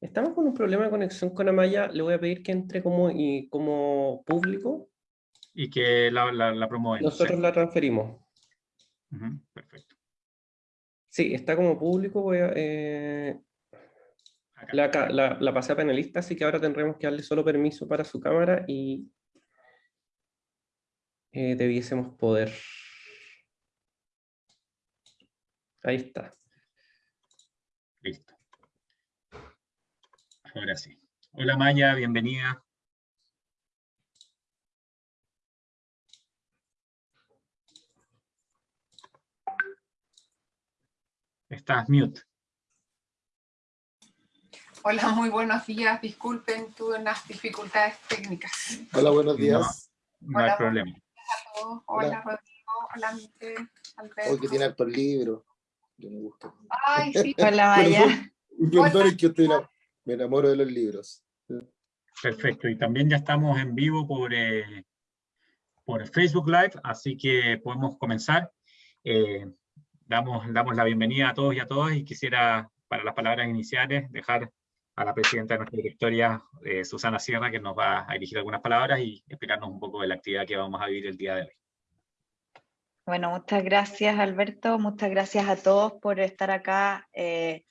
Estamos con un problema de conexión con Amaya. Le voy a pedir que entre como, y, como público. Y que la, la, la Nosotros la transferimos. perfecto. Sí, está como público. Voy a, eh, la, la, la, pasé a panelista, así que ahora tendremos que darle solo permiso para su cámara y eh, debiésemos poder. Ahí está. Listo. Ahora sí. Hola Maya, bienvenida. Estás mute. Hola, muy buenos días. Disculpen, tuve unas dificultades técnicas. Hola, buenos días. No, hay problema. Hola, Hola, Rodrigo. Hola. Alberto. Hoy que tiene hartos libros. Yo me gusta. Ay, sí. Hola, Maya. Perdón, que estoy me enamoro de los libros. Perfecto. Y también ya estamos en vivo por, eh, por Facebook Live, así que podemos comenzar. Eh, damos, damos la bienvenida a todos y a todas y quisiera, para las palabras iniciales, dejar a la presidenta de nuestra directoria, eh, Susana Sierra, que nos va a dirigir algunas palabras y explicarnos un poco de la actividad que vamos a vivir el día de hoy. Bueno, muchas gracias Alberto, muchas gracias a todos por estar acá eh,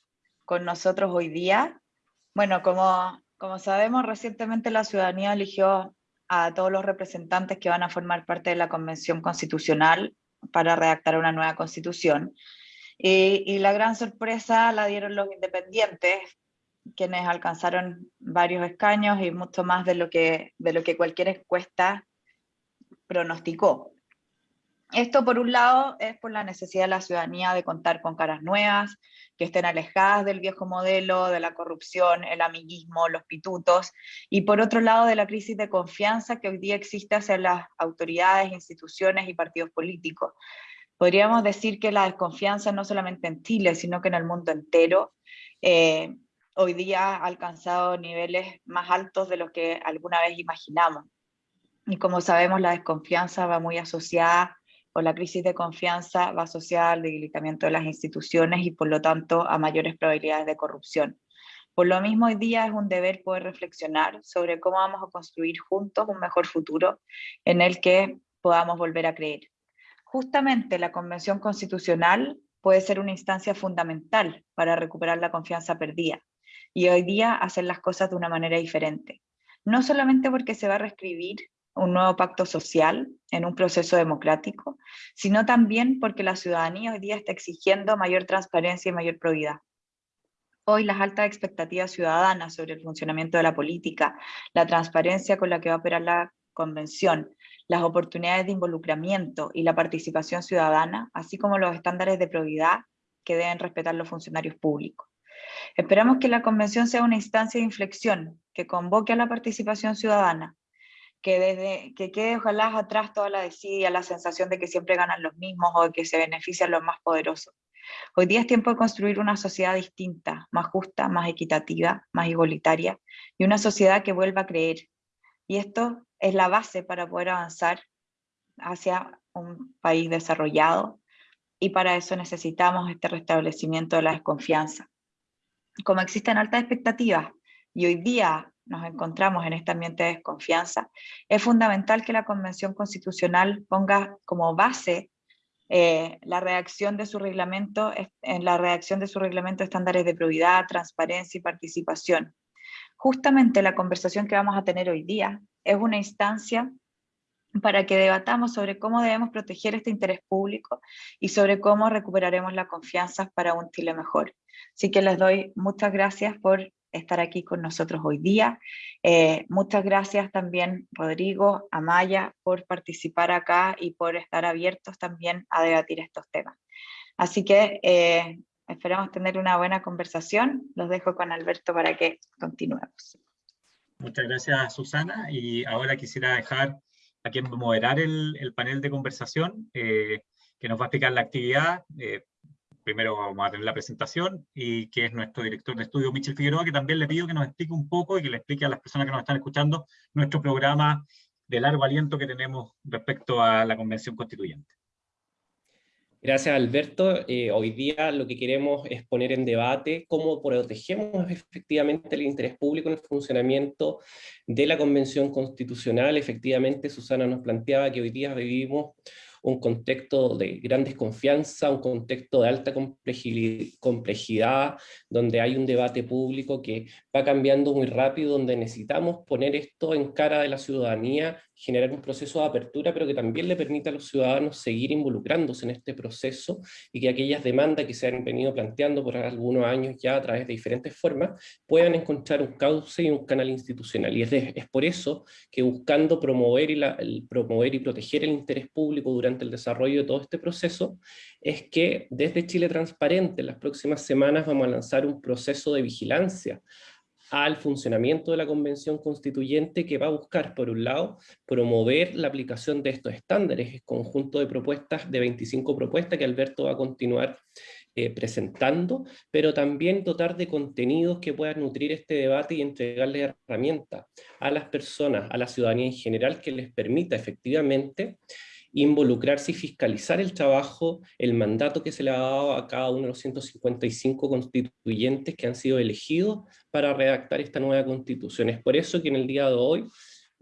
con nosotros hoy día. Bueno, como, como sabemos, recientemente la ciudadanía eligió a todos los representantes que van a formar parte de la Convención Constitucional para redactar una nueva constitución. Y, la gran sorpresa la dieron los independientes, quienes alcanzaron varios escaños y mucho más de lo que, de lo que cualquier encuesta pronosticó. Esto por un lado es por la necesidad de la ciudadanía de contar con caras nuevas, que estén alejadas del viejo modelo, de la corrupción, el amiguismo, los pitutos, y por otro lado de la crisis de confianza que hoy día existe hacia las autoridades, instituciones y partidos políticos. Podríamos decir que la desconfianza no solamente en Chile, sino que en el mundo entero, eh, hoy día ha alcanzado niveles más altos de lo que alguna vez imaginamos. Y como sabemos, la desconfianza va muy asociada la crisis de confianza va asociada al debilitamiento de las instituciones y por lo tanto a mayores probabilidades de corrupción. Por lo mismo, hoy día es un deber poder reflexionar sobre cómo vamos a construir juntos un mejor futuro en el que podamos volver a creer. Justamente la Convención Constitucional puede ser una instancia fundamental para recuperar la confianza perdida y hoy día hacer las cosas de una manera diferente. No solamente porque se va a reescribir un nuevo pacto social en un proceso democrático, sino también porque la ciudadanía hoy día está exigiendo mayor transparencia y mayor probidad. Hoy las altas expectativas ciudadanas sobre el funcionamiento de la política, la transparencia con la que va a operar la convención, las oportunidades de involucramiento y la participación ciudadana, así como los estándares de probidad que deben respetar los funcionarios públicos. Esperamos que la convención sea una instancia de inflexión que convoque a la participación ciudadana, que, quede ojalá atrás toda la desidia, la sensación de que siempre ganan los mismos o de que se benefician los más poderosos. Hoy día es tiempo de construir una sociedad distinta, más justa, más equitativa, más igualitaria, y una sociedad que vuelva a creer. Y esto es la base para poder avanzar hacia un país desarrollado, y para eso necesitamos este restablecimiento de la desconfianza. Como existen altas expectativas, y hoy día nos encontramos en este ambiente de desconfianza, es fundamental que la Convención Constitucional ponga como base eh, la reacción de su reglamento, en la redacción de su reglamento estándares de probidad, transparencia y participación. Justamente la conversación que vamos a tener hoy día es una instancia para que debatamos sobre cómo debemos proteger este interés público y sobre cómo recuperaremos la confianza para un Chile mejor. Así que les doy muchas gracias por estar aquí con nosotros hoy día. Eh, muchas gracias también, Rodrigo, Amaya, por participar acá y por estar abiertos también a debatir estos temas. Así que eh, esperamos tener una buena conversación. Los dejo con Alberto para que continuemos. Muchas gracias, Susana. Y ahora quisiera dejar a quien moderar el, panel de conversación, eh, que nos va a explicar la actividad primero vamos a tener la presentación, y que es nuestro director de estudio, Michel Figueroa, que también le pido que nos explique un poco y que le explique a las personas que nos están escuchando nuestro programa de largo aliento que tenemos respecto a la Convención Constituyente. Gracias, Alberto. Eh, hoy día lo que queremos es poner en debate cómo protegemos efectivamente el interés público en el funcionamiento de la Convención Constitucional. Efectivamente, Susana nos planteaba que hoy día vivimos un contexto de gran desconfianza, un contexto de alta complejidad, donde hay un debate público que va cambiando muy rápido, donde necesitamos poner esto en cara de la ciudadanía generar un proceso de apertura, pero que también le permita a los ciudadanos seguir involucrándose en este proceso y que aquellas demandas que se han venido planteando por algunos años ya a través de diferentes formas, puedan encontrar un cauce y un canal institucional. Y es, es por eso que buscando promover y, la, el, promover y proteger el interés público durante el desarrollo de todo este proceso, es que desde Chile Transparente en las próximas semanas vamos a lanzar un proceso de vigilancia al funcionamiento de la Convención Constituyente que va a buscar, por un lado, promover la aplicación de estos estándares, el conjunto de propuestas, de 25 propuestas que Alberto va a continuar eh, presentando, pero también dotar de contenidos que puedan nutrir este debate y entregarle herramientas a las personas, a la ciudadanía en general, que les permita efectivamente involucrarse y fiscalizar el trabajo, el mandato que se le ha dado a cada uno de los 155 constituyentes que han sido elegidos para redactar esta nueva constitución. Es por eso que en el día de hoy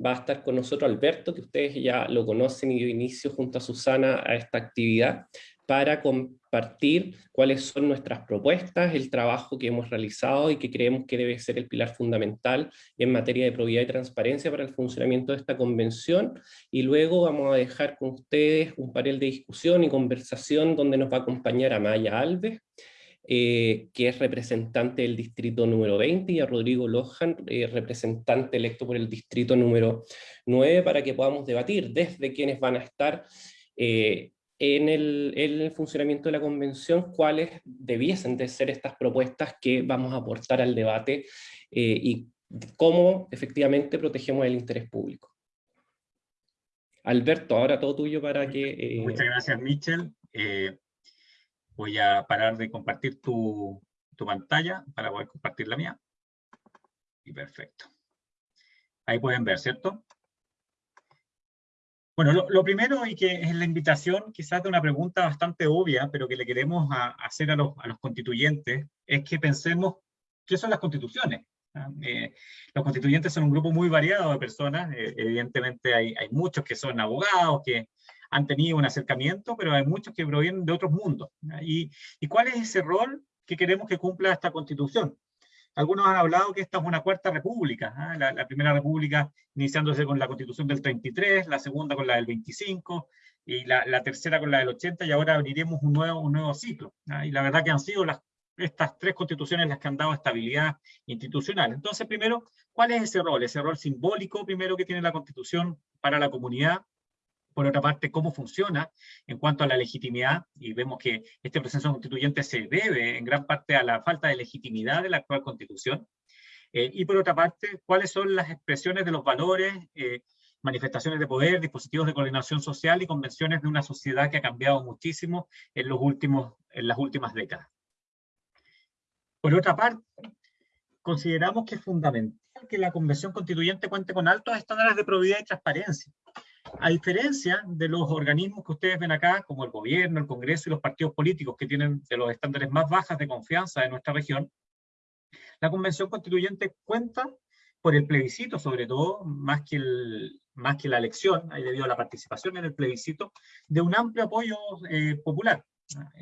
va a estar con nosotros Alberto, que ustedes ya lo conocen y dio inicio junto a Susana a esta actividad, para compartir cuáles son nuestras propuestas, el trabajo que hemos realizado y que creemos que debe ser el pilar fundamental en materia de probidad y transparencia para el funcionamiento de esta convención. Y luego vamos a dejar con ustedes un panel de discusión y conversación donde nos va a acompañar a Maya Alves, eh, que es representante del distrito número 20, y a Rodrigo Lohan, eh, representante electo por el distrito número 9, para que podamos debatir desde quienes van a estar eh, en el, funcionamiento de la convención cuáles debiesen de ser estas propuestas que vamos a aportar al debate y cómo efectivamente protegemos el interés público. Alberto, ahora todo tuyo para que... Muchas gracias, Michel. Voy a parar de compartir tu, pantalla para poder compartir la mía. Y perfecto. Ahí pueden ver, ¿cierto? Bueno, lo, primero y que es la invitación quizás de una pregunta bastante obvia, pero que le queremos hacer a los, constituyentes, es que pensemos qué son las constituciones. ¿ah? Eh, los constituyentes son un grupo muy variado de personas, eh, evidentemente hay, hay, muchos que son abogados, que han tenido un acercamiento, pero hay muchos que provienen de otros mundos. ¿Y, ¿Y cuál es ese rol que queremos que cumpla esta constitución? Algunos han hablado que esta es una cuarta república, ¿ah? la, primera república iniciándose con la constitución del 33, la segunda con la del 25, y la, la tercera con la del 80, y ahora abriremos un nuevo, un nuevo ciclo. ¿ah? Y la verdad que han sido las, estas tres constituciones las que han dado estabilidad institucional. Entonces, primero, ¿cuál es ese rol? Ese rol simbólico, primero, que tiene la constitución para la comunidad, por otra parte, cómo funciona en cuanto a la legitimidad, y vemos que este proceso constituyente se debe en gran parte a la falta de legitimidad de la actual constitución, eh, y por otra parte, cuáles son las expresiones de los valores, eh, manifestaciones de poder, dispositivos de coordinación social y convenciones de una sociedad que ha cambiado muchísimo en, los últimos, en las últimas décadas. Por otra parte, consideramos que es fundamental que la Convención Constituyente cuente con altos estándares de probidad y transparencia, a diferencia de los organismos que ustedes ven acá, como el gobierno, el Congreso y los partidos políticos que tienen de los estándares más bajas de confianza de nuestra región, la Convención Constituyente cuenta por el plebiscito, sobre todo, más que, más que la elección, debido a la participación en el plebiscito, de un amplio apoyo eh, popular.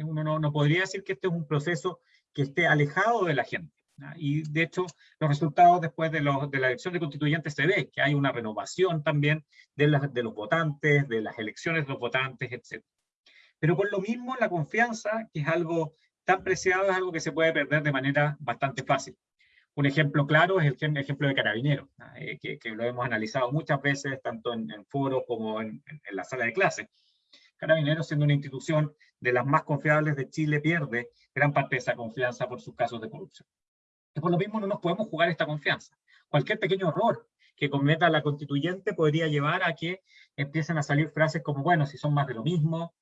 Uno no, no podría decir que este es un proceso que esté alejado de la gente. Y de hecho, los resultados después de, de, la elección de constituyentes se ve que hay una renovación también de, de los votantes, de las elecciones de los votantes, etc. Pero por lo mismo, la confianza, que es algo tan preciado, es algo que se puede perder de manera bastante fácil. Un ejemplo claro es el ejemplo de Carabineros, eh, que, que, lo hemos analizado muchas veces, tanto en, en foros como en, en, la sala de clase. Carabineros, siendo una institución de las más confiables de Chile, pierde gran parte de esa confianza por sus casos de corrupción por lo mismo no nos podemos jugar esta confianza. Cualquier pequeño error que cometa la constituyente podría llevar a que empiecen a salir frases como, bueno, si son más de lo mismo,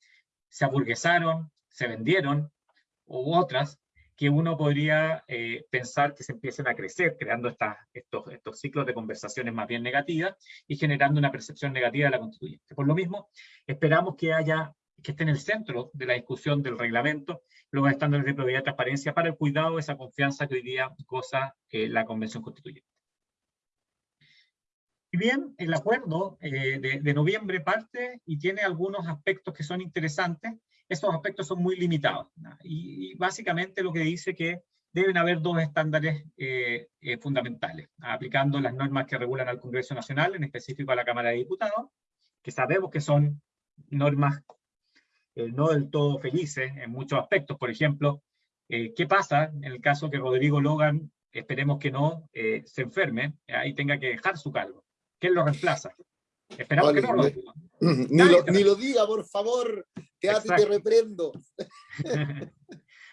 se aburguesaron, se vendieron, u otras, que uno podría eh, pensar que se empiecen a crecer, creando estos, estos ciclos de conversaciones más bien negativas y generando una percepción negativa de la constituyente. Por lo mismo, esperamos que haya que esté en el centro de la discusión del reglamento, los estándares de probidad y transparencia para el cuidado de esa confianza que hoy día goza eh, la Convención Constituyente. Y bien, el acuerdo eh, de, noviembre parte y tiene algunos aspectos que son interesantes. Estos aspectos son muy limitados. Y, básicamente lo que dice que deben haber dos estándares eh, eh, fundamentales, aplicando las normas que regulan al Congreso Nacional, en específico a la Cámara de Diputados, que sabemos que son normas no del todo felices en muchos aspectos. Por ejemplo, ¿qué pasa en el caso que Rodrigo Logan, esperemos que no, se enferme y tenga que dejar su cargo? ¿Quién lo reemplaza? Esperamos que no Ni, lo, ni lo diga, por favor, que ti te reprendo.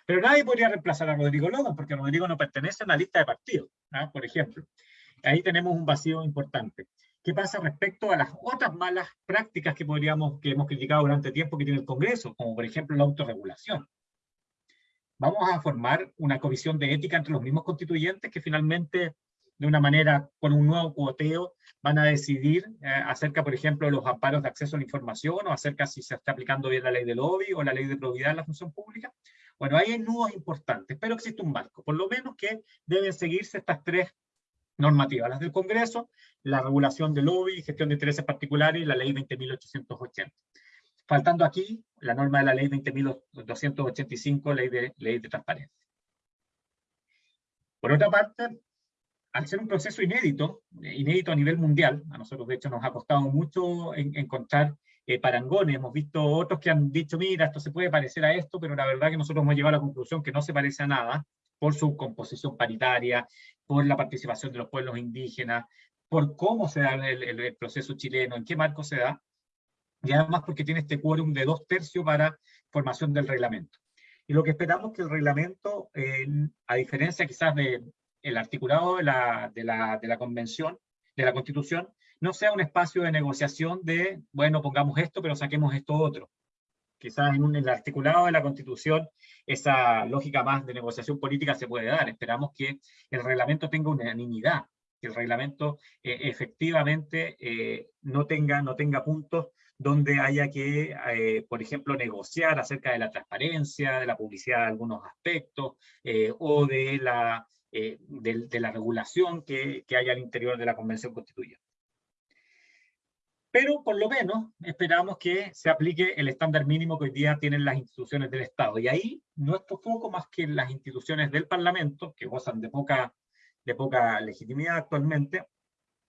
Pero nadie podría reemplazar a Rodrigo Logan, porque Rodrigo no pertenece a una lista de partidos, ¿ah? por ejemplo. Ahí tenemos un vacío importante. ¿Qué pasa respecto a las otras malas prácticas que, podríamos, que hemos criticado durante tiempo que tiene el Congreso, como por ejemplo la autorregulación? Vamos a formar una comisión de ética entre los mismos constituyentes que finalmente de una manera, con un nuevo cuoteo, van a decidir eh, acerca, por ejemplo, de los amparos de acceso a la información o acerca si se está aplicando bien la ley de lobby o la ley de probidad en la función pública. Bueno, ahí hay nudos importantes, pero existe un marco, por lo menos que deben seguirse estas tres normativas, las del Congreso, la regulación de lobby, gestión de intereses particulares y la ley 20.880. Faltando aquí la norma de la ley 20.285, ley de, ley de transparencia. Por otra parte, al ser un proceso inédito, eh, inédito a nivel mundial, a nosotros de hecho nos ha costado mucho encontrar eh, parangones, hemos visto otros que han dicho, mira, esto se puede parecer a esto, pero la verdad que nosotros hemos llegado a la conclusión que no se parece a nada, por su composición paritaria, por la participación de los pueblos indígenas, por cómo se da el, proceso chileno, en qué marco se da, y además porque tiene este quórum de dos tercios para formación del reglamento. Y lo que esperamos que el reglamento, a diferencia quizás de, el articulado de la, de la, de la convención, de la constitución, no sea un espacio de negociación de, bueno, pongamos esto, pero saquemos esto otro. Quizás en, el articulado de la Constitución esa lógica más de negociación política se puede dar. Esperamos que el reglamento tenga unanimidad, que el reglamento eh, efectivamente eh, no, tenga, no tenga puntos donde haya que, eh, por ejemplo, negociar acerca de la transparencia, de la publicidad de algunos aspectos, o de la de, la regulación que, que hay al interior de la Convención Constituyente. Pero por lo menos esperamos que se aplique el estándar mínimo que hoy día tienen las instituciones del Estado. Y ahí nuestro foco, más que las instituciones del Parlamento, que gozan de poca, de poca legitimidad actualmente,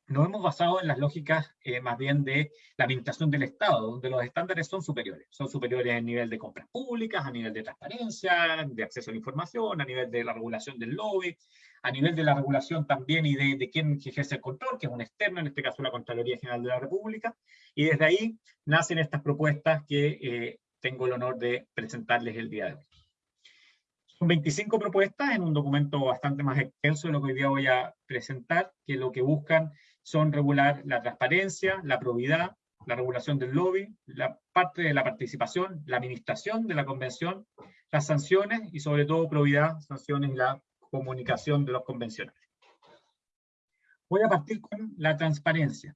nos hemos basado en las lógicas eh, más bien de la administración del Estado, donde los estándares son superiores. Son superiores en nivel de compras públicas, a nivel de transparencia, de acceso a la información, a nivel de la regulación del lobby, a nivel de la regulación también y de, de quién ejerce el control, que es un externo, en este caso la Contraloría General de la República. Y desde ahí nacen estas propuestas que eh, tengo el honor de presentarles el día de hoy. Son 25 propuestas en un documento bastante más extenso de lo que hoy día voy a presentar, que lo que buscan son regular la transparencia, la probidad, la regulación del lobby, la parte de la participación, la administración de la convención, las sanciones y sobre todo probidad, sanciones y la comunicación de los convencionales. Voy a partir con la transparencia.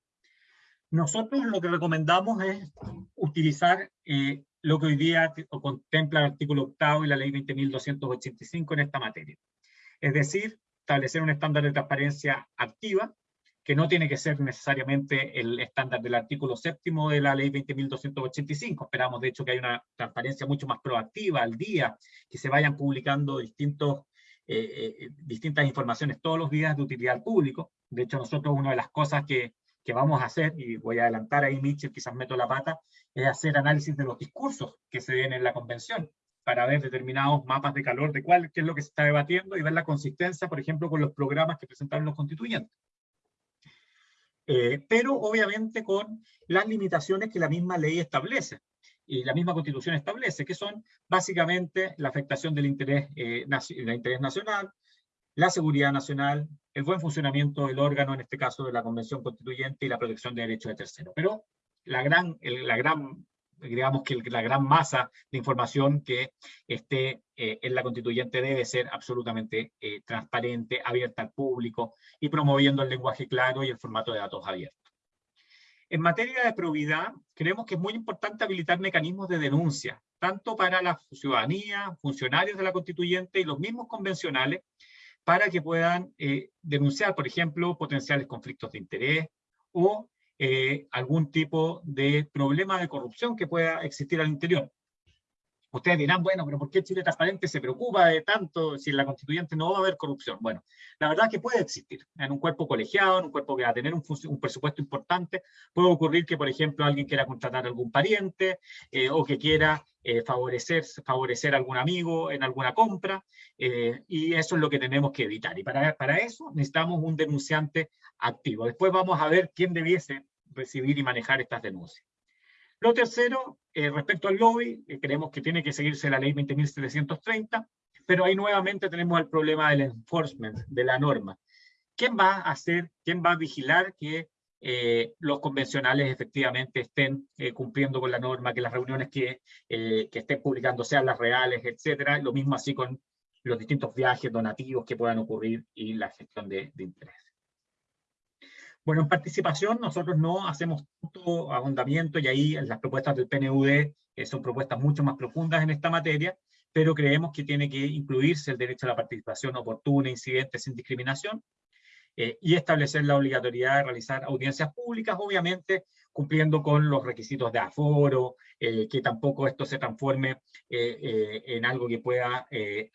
Nosotros lo que recomendamos es utilizar eh, lo que hoy día contempla el artículo octavo y la ley 20.285 en esta materia. Es decir, establecer un estándar de transparencia activa que no tiene que ser necesariamente el estándar del artículo séptimo de la ley 20.285. Esperamos, de hecho, que haya una transparencia mucho más proactiva al día, que se vayan publicando distintos, eh, eh, distintas informaciones todos los días de utilidad al público. De hecho, nosotros una de las cosas que, que vamos a hacer, y voy a adelantar ahí, Mitchell, quizás meto la pata, es hacer análisis de los discursos que se den en la convención para ver determinados mapas de calor de cuál, qué es lo que se está debatiendo y ver la consistencia, por ejemplo, con los programas que presentaron los constituyentes. Eh, pero obviamente con las limitaciones que la misma ley establece y la misma constitución establece, que son básicamente la afectación del interés, eh, del interés nacional, la seguridad nacional, el buen funcionamiento del órgano, en este caso de la Convención Constituyente, y la protección de derechos de terceros. Pero la gran, la gran digamos que la gran masa de información que esté eh, en la constituyente debe ser absolutamente eh, transparente, abierta al público y promoviendo el lenguaje claro y el formato de datos abiertos. En materia de probidad, creemos que es muy importante habilitar mecanismos de denuncia, tanto para la ciudadanía, funcionarios de la constituyente y los mismos convencionales, para que puedan eh, denunciar, por ejemplo, potenciales conflictos de interés o eh, algún tipo de problema de corrupción que pueda existir al interior. Ustedes dirán, bueno, pero ¿por qué Chile Transparente se preocupa de tanto si en la constituyente no va a haber corrupción? Bueno, la verdad es que puede existir. En un cuerpo colegiado, en un cuerpo que va a tener un, presupuesto importante, puede ocurrir que, por ejemplo, alguien quiera contratar a algún pariente eh, o que quiera eh, favorecer, favorecer a algún amigo en alguna compra, eh, y eso es lo que tenemos que evitar. Y para, para eso necesitamos un denunciante activo. Después vamos a ver quién debiese recibir y manejar estas denuncias. Lo tercero, eh, respecto al lobby, eh, creemos que tiene que seguirse la ley 20.730, pero ahí nuevamente tenemos el problema del enforcement, de la norma. ¿Quién va a hacer, quién va a vigilar que eh, los convencionales efectivamente estén cumpliendo con la norma, que las reuniones que, estén publicando sean las reales, etcétera? Lo mismo así con los distintos viajes donativos que puedan ocurrir y la gestión de, de interés. Bueno, en participación nosotros no hacemos tanto ahondamiento y ahí las propuestas del PNUD eh, son propuestas mucho más profundas en esta materia, pero creemos que tiene que incluirse el derecho a la participación oportuna, incidente, sin discriminación, eh, y establecer la obligatoriedad de realizar audiencias públicas, obviamente cumpliendo con los requisitos de aforo, eh, que tampoco esto se transforme en algo que pueda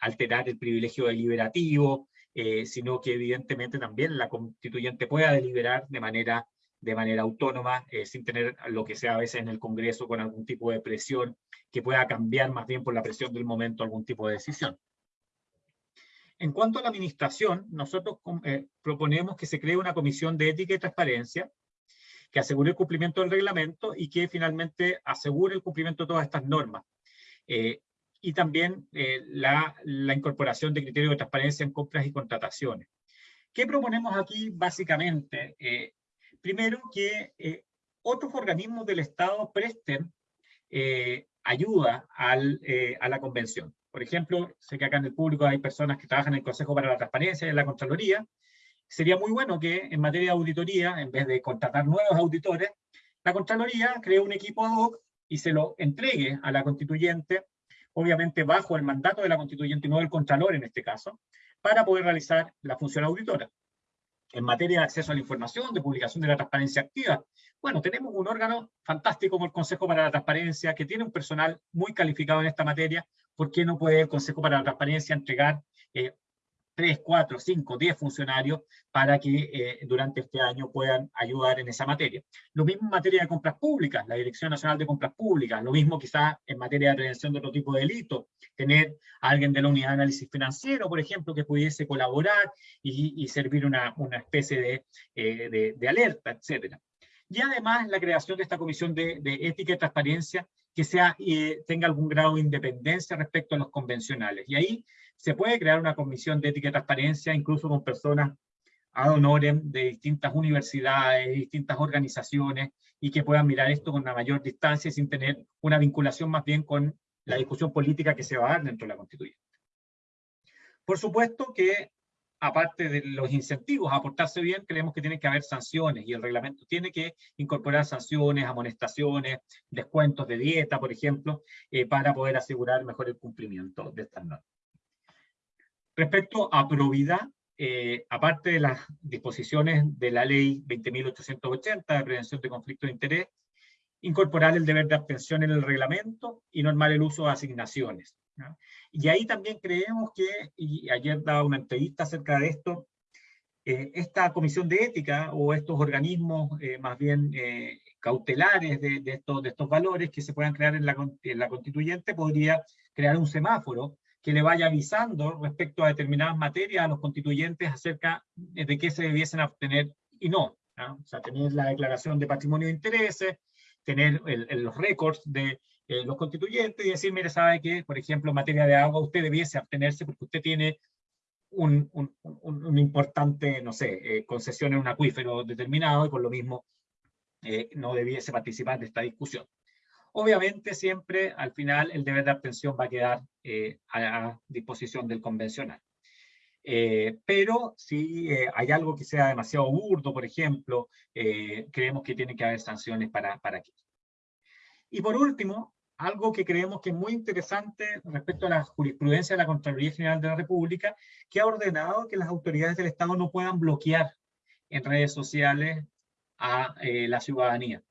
alterar el privilegio deliberativo, eh, sino que evidentemente también la constituyente pueda deliberar de manera, de manera autónoma, eh, sin tener lo que sea a veces en el Congreso con algún tipo de presión, que pueda cambiar más bien por la presión del momento algún tipo de decisión. En cuanto a la administración, nosotros eh, proponemos que se cree una comisión de ética y transparencia, que asegure el cumplimiento del reglamento y que finalmente asegure el cumplimiento de todas estas normas y también eh, la, incorporación de criterios de transparencia en compras y contrataciones. ¿Qué proponemos aquí básicamente? Eh, primero, que eh, otros organismos del Estado presten ayuda a la convención. Por ejemplo, sé que acá en el público hay personas que trabajan en el Consejo para la Transparencia y en la Contraloría. Sería muy bueno que en materia de auditoría, en vez de contratar nuevos auditores, la Contraloría cree un equipo ad hoc y se lo entregue a la constituyente obviamente bajo el mandato de la constituyente y no del Contralor en este caso, para poder realizar la función auditora. En materia de acceso a la información, de publicación de la transparencia activa, bueno, tenemos un órgano fantástico como el Consejo para la Transparencia, que tiene un personal muy calificado en esta materia. ¿Por qué no puede el Consejo para la Transparencia entregar eh, 3, 4, 5, 10 funcionarios para que eh, durante este año puedan ayudar en esa materia. Lo mismo en materia de compras públicas, la Dirección Nacional de Compras Públicas, lo mismo quizás en materia de prevención de otro tipo de delitos, tener a alguien de la unidad de análisis financiero, por ejemplo, que pudiese colaborar y, servir una, una especie de, eh, de, de, alerta, etcétera. Y además la creación de esta comisión de, de ética y transparencia que sea, eh, tenga algún grado de independencia respecto a los convencionales. Y ahí se puede crear una comisión de ética y transparencia, incluso con personas ad honorem de distintas universidades, distintas organizaciones, y que puedan mirar esto con una mayor distancia sin tener una vinculación más bien con la discusión política que se va a dar dentro de la constituyente. Por supuesto que, aparte de los incentivos a portarse bien, creemos que tiene que haber sanciones, y el reglamento tiene que incorporar sanciones, amonestaciones, descuentos de dieta, por ejemplo, eh, para poder asegurar mejor el cumplimiento de estas normas. Respecto a probidad, eh, aparte de las disposiciones de la ley 20.880 de prevención de conflictos de interés, incorporar el deber de abstención en el reglamento y normar el uso de asignaciones. Y ahí también creemos que, y ayer daba una entrevista acerca de esto, eh, esta comisión de ética o estos organismos eh, más bien cautelares de, estos, de estos valores que se puedan crear en la, en la constituyente podría crear un semáforo que le vaya avisando respecto a determinadas materias a los constituyentes acerca de qué se debiesen obtener y no. O sea, tener la declaración de patrimonio de intereses, tener los récords de eh, los constituyentes y decir, mire, sabe que, por ejemplo, en materia de agua usted debiese abstenerse porque usted tiene un, un, un, importante, no sé, eh, concesión en un acuífero determinado y por lo mismo eh, no debiese participar de esta discusión. Obviamente siempre al final el deber de abstención va a quedar eh, a, disposición del convencional. Eh, pero si eh, hay algo que sea demasiado burdo, por ejemplo, creemos que tiene que haber sanciones para, para. Y por último, algo que creemos que es muy interesante respecto a la jurisprudencia de la Contraloría General de la República, que ha ordenado que las autoridades del Estado no puedan bloquear en redes sociales a la ciudadanía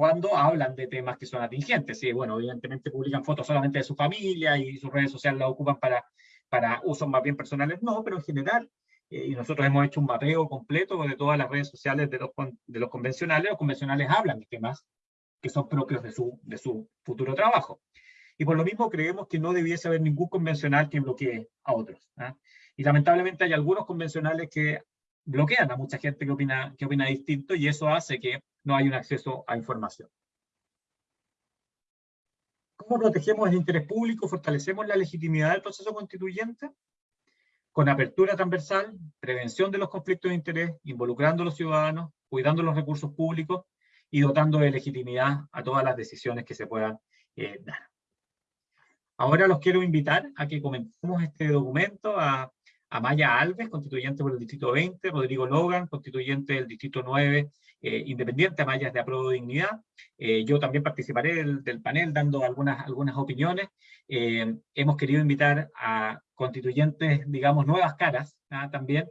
cuando hablan de temas que son atingentes. Sí, bueno, evidentemente publican fotos solamente de su familia y sus redes sociales las ocupan para para usos más bien personales no, pero en general, eh, y nosotros hemos hecho un mapeo completo de todas las redes sociales de los, de los convencionales, los convencionales hablan de temas que son propios de su, de su futuro trabajo. Y por lo mismo creemos que no debiese haber ningún convencional que bloquee a otros. ¿ah? Y lamentablemente hay algunos convencionales que bloquean a mucha gente que opina, que opina distinto y eso hace que no haya un acceso a información. ¿Cómo protegemos el interés público? ¿Fortalecemos la legitimidad del proceso constituyente? Con apertura transversal, prevención de los conflictos de interés, involucrando a los ciudadanos, cuidando los recursos públicos y dotando de legitimidad a todas las decisiones que se puedan eh, dar. Ahora los quiero invitar a que comentemos este documento a Amaya Alves, constituyente por el Distrito 20, Rodrigo Logan, constituyente del Distrito 9, eh, independiente, Amaya de Apruebo Dignidad. Eh, yo también participaré del, panel dando algunas, algunas opiniones. Eh, hemos querido invitar a constituyentes, digamos, nuevas caras ¿ah? también,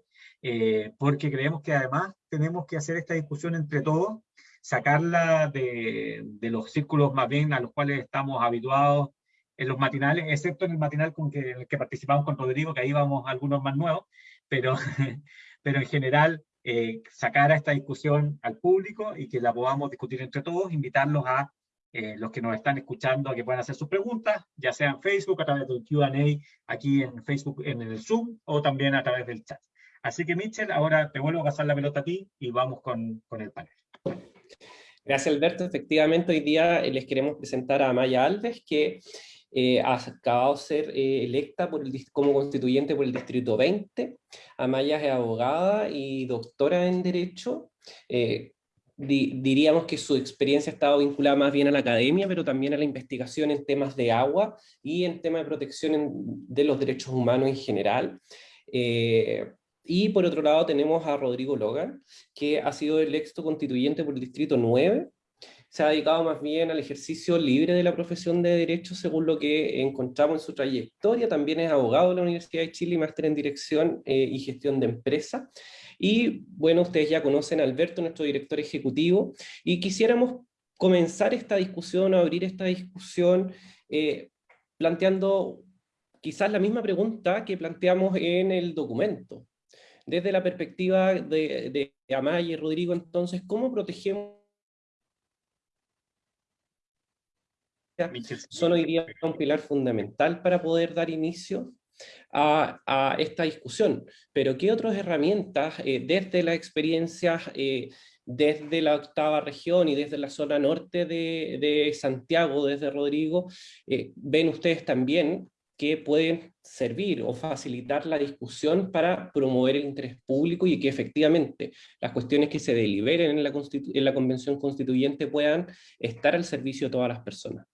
porque creemos que además tenemos que hacer esta discusión entre todos, sacarla de, de los círculos más bien a los cuales estamos habituados en los matinales, excepto en el matinal con que, en el que participamos con Rodrigo, que ahí vamos algunos más nuevos, pero, pero en general eh, sacar a esta discusión al público y que la podamos discutir entre todos, invitarlos a eh, los que nos están escuchando a que puedan hacer sus preguntas, ya sea en Facebook, a través del Q&A aquí en Facebook, en el Zoom, o también a través del chat. Así que, Mitchell, ahora te vuelvo a pasar la pelota a ti y vamos con, con el panel. Gracias, Alberto. Efectivamente, hoy día les queremos presentar a Maya Alves, que eh, acabado de ser eh, electa como constituyente por el Distrito 20. Amaya es abogada y doctora en Derecho. Eh, diríamos que su experiencia ha estado vinculada más bien a la academia, pero también a la investigación en temas de agua y en temas de protección de los derechos humanos en general. y por otro lado tenemos a Rodrigo Logan, que ha sido electo constituyente por el Distrito 9, se ha dedicado más bien al ejercicio libre de la profesión de Derecho, según lo que encontramos en su trayectoria. También es abogado de la Universidad de Chile máster en Dirección eh, y Gestión de Empresa. Y bueno, ustedes ya conocen a Alberto, nuestro director ejecutivo, y quisiéramos comenzar esta discusión, abrir esta discusión, eh, planteando quizás la misma pregunta que planteamos en el documento. Desde la perspectiva de Amaya y Rodrigo, entonces, ¿cómo protegemos son hoy día un pilar fundamental para poder dar inicio a, esta discusión. Pero ¿qué otras herramientas eh, desde la experiencia, eh, desde la octava región y desde la zona norte de, Santiago, desde Rodrigo, eh, ven ustedes también que pueden servir o facilitar la discusión para promover el interés público y que efectivamente las cuestiones que se deliberen en la, en la Convención Constituyente puedan estar al servicio de todas las personas.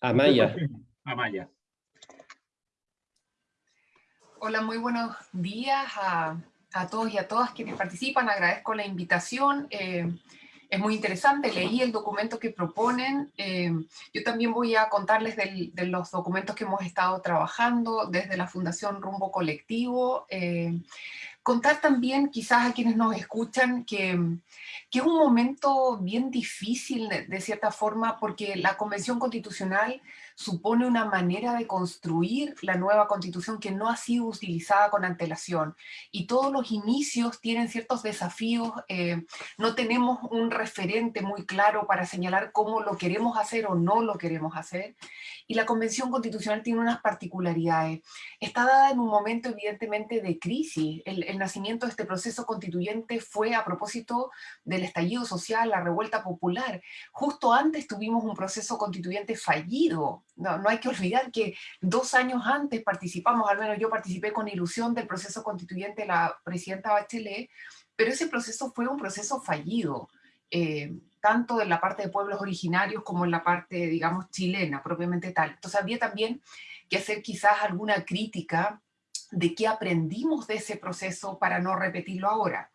Amaya. Amaya. Hola, muy buenos días a, todos y a todas quienes participan. Agradezco la invitación. Eh, es muy interesante, leí el documento que proponen. Eh, yo también voy a contarles de los documentos que hemos estado trabajando desde la Fundación Rumbo Colectivo. Eh, contar también quizás a quienes nos escuchan que, que es un momento bien difícil de, de, cierta forma porque la Convención Constitucional supone una manera de construir la nueva constitución que no ha sido utilizada con antelación. Y todos los inicios tienen ciertos desafíos, eh, no tenemos un referente muy claro para señalar cómo lo queremos hacer o no lo queremos hacer. Y la Convención Constitucional tiene unas particularidades. Está dada en un momento evidentemente de crisis. El, el nacimiento de este proceso constituyente fue a propósito del estallido social, la revuelta popular. Justo antes tuvimos un proceso constituyente fallido no, hay que olvidar que dos años antes participamos, al menos yo participé con ilusión del proceso constituyente de la presidenta Bachelet, pero ese proceso fue un proceso fallido, eh, tanto en la parte de pueblos originarios como en la parte, digamos, chilena, propiamente tal. Entonces había también que hacer quizás alguna crítica de qué aprendimos de ese proceso para no repetirlo ahora.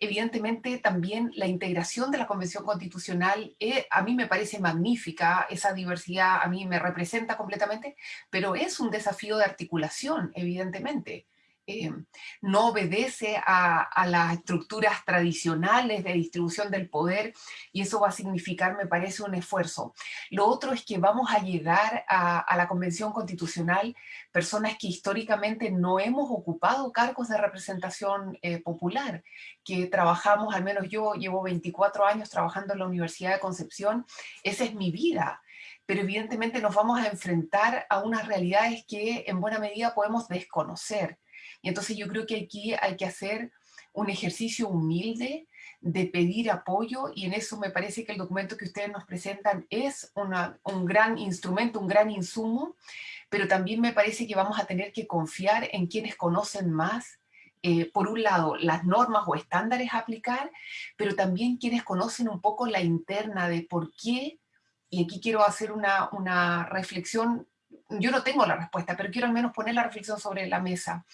Evidentemente también la integración de la Convención Constitucional eh, a mí me parece magnífica, esa diversidad a mí me representa completamente, pero es un desafío de articulación, evidentemente. Eh, no obedece a, las estructuras tradicionales de distribución del poder y eso va a significar, me parece, un esfuerzo. Lo otro es que vamos a llegar a, la Convención Constitucional personas que históricamente no hemos ocupado cargos de representación eh, popular, que trabajamos, al menos yo llevo 24 años trabajando en la Universidad de Concepción, esa es mi vida pero evidentemente nos vamos a enfrentar a unas realidades que en buena medida podemos desconocer. Y entonces yo creo que aquí hay que hacer un ejercicio humilde de pedir apoyo y en eso me parece que el documento que ustedes nos presentan es un gran instrumento, un gran insumo, pero también me parece que vamos a tener que confiar en quienes conocen más, eh, por un lado, las normas o estándares a aplicar, pero también quienes conocen un poco la interna de por qué, y aquí quiero hacer una, una reflexión, yo no tengo la respuesta, pero quiero al menos poner la reflexión sobre la mesa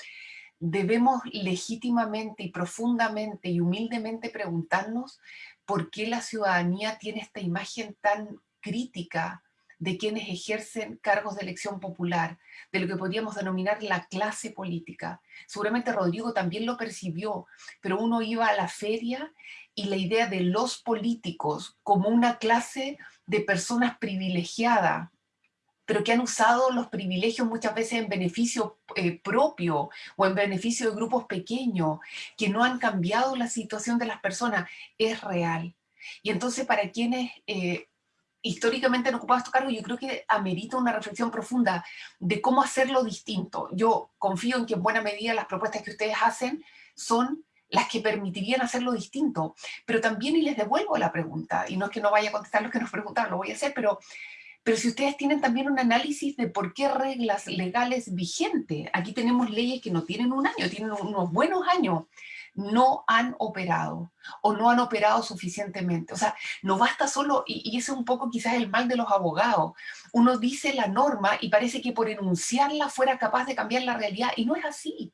debemos legítimamente y profundamente y humildemente preguntarnos por qué la ciudadanía tiene esta imagen tan crítica de quienes ejercen cargos de elección popular, de lo que podríamos denominar la clase política. Seguramente Rodrigo también lo percibió, pero uno iba a la feria y la idea de los políticos como una clase de personas privilegiadas, pero que han usado los privilegios muchas veces en beneficio eh, propio o en beneficio de grupos pequeños, que no han cambiado la situación de las personas, es real. Y entonces para quienes eh, históricamente han ocupado estos cargos, yo creo que amerita una reflexión profunda de cómo hacerlo distinto. Yo confío en que en buena medida las propuestas que ustedes hacen son las que permitirían hacerlo distinto, pero también, y les devuelvo la pregunta, y no es que no vaya a contestar lo que nos preguntaron, lo voy a hacer, pero pero si ustedes tienen también un análisis de por qué reglas legales vigentes, aquí tenemos leyes que no tienen un año, tienen unos buenos años, no han operado o no han operado suficientemente. O sea, no basta solo, y, ese es un poco quizás el mal de los abogados, uno dice la norma y parece que por enunciarla fuera capaz de cambiar la realidad, y no es así.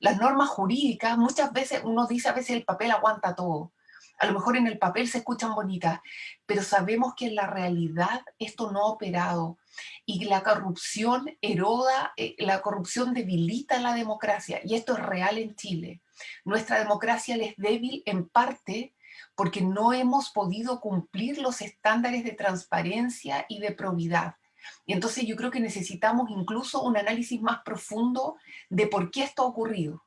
Las normas jurídicas, muchas veces uno dice a veces el papel aguanta todo, a lo mejor en el papel se escuchan bonitas, pero sabemos que en la realidad esto no ha operado y la corrupción eroda, eh, la corrupción debilita la democracia y esto es real en Chile. Nuestra democracia es débil en parte porque no hemos podido cumplir los estándares de transparencia y de probidad. Y entonces yo creo que necesitamos incluso un análisis más profundo de por qué esto ha ocurrido.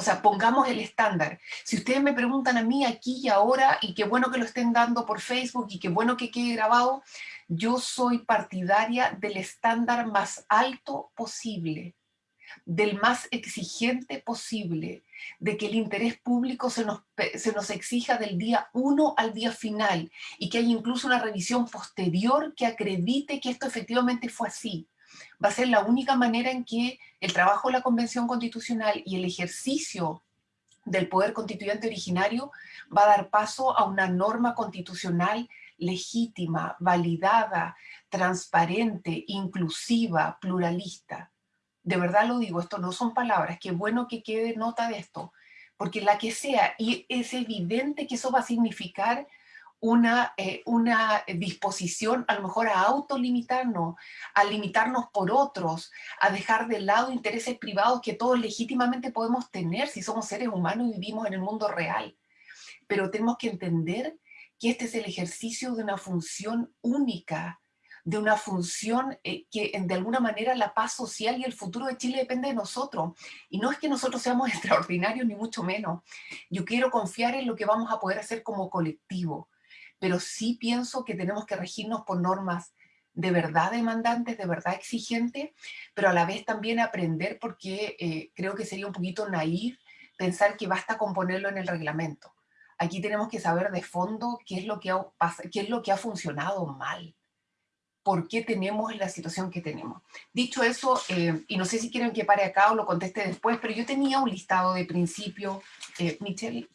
O sea, pongamos el estándar. Si ustedes me preguntan a mí aquí y ahora, y qué bueno que lo estén dando por Facebook, y qué bueno que quede grabado, yo soy partidaria del estándar más alto posible, del más exigente posible, de que el interés público se nos, se nos exija del día uno al día final, y que haya incluso una revisión posterior que acredite que esto efectivamente fue así va a ser la única manera en que el trabajo de la Convención Constitucional y el ejercicio del poder constituyente originario va a dar paso a una norma constitucional legítima, validada, transparente, inclusiva, pluralista. De verdad lo digo, esto no son palabras, qué bueno que quede nota de esto, porque la que sea, y es evidente que eso va a significar una, eh, una disposición a lo mejor a autolimitarnos, a limitarnos por otros, a dejar de lado intereses privados que todos legítimamente podemos tener si somos seres humanos y vivimos en el mundo real. Pero tenemos que entender que este es el ejercicio de una función única, de una función eh, que de alguna manera la paz social y el futuro de Chile depende de nosotros. Y no es que nosotros seamos extraordinarios ni mucho menos. Yo quiero confiar en lo que vamos a poder hacer como colectivo pero sí pienso que tenemos que regirnos por normas de verdad demandantes, de verdad exigentes, pero a la vez también aprender porque eh, creo que sería un poquito naif pensar que basta con ponerlo en el reglamento. Aquí tenemos que saber de fondo qué es lo que ha, qué es lo que ha funcionado mal, por qué tenemos la situación que tenemos. Dicho eso, eh, y no sé si quieren que pare acá o lo conteste después, pero yo tenía un listado de principios. Eh, Michelle,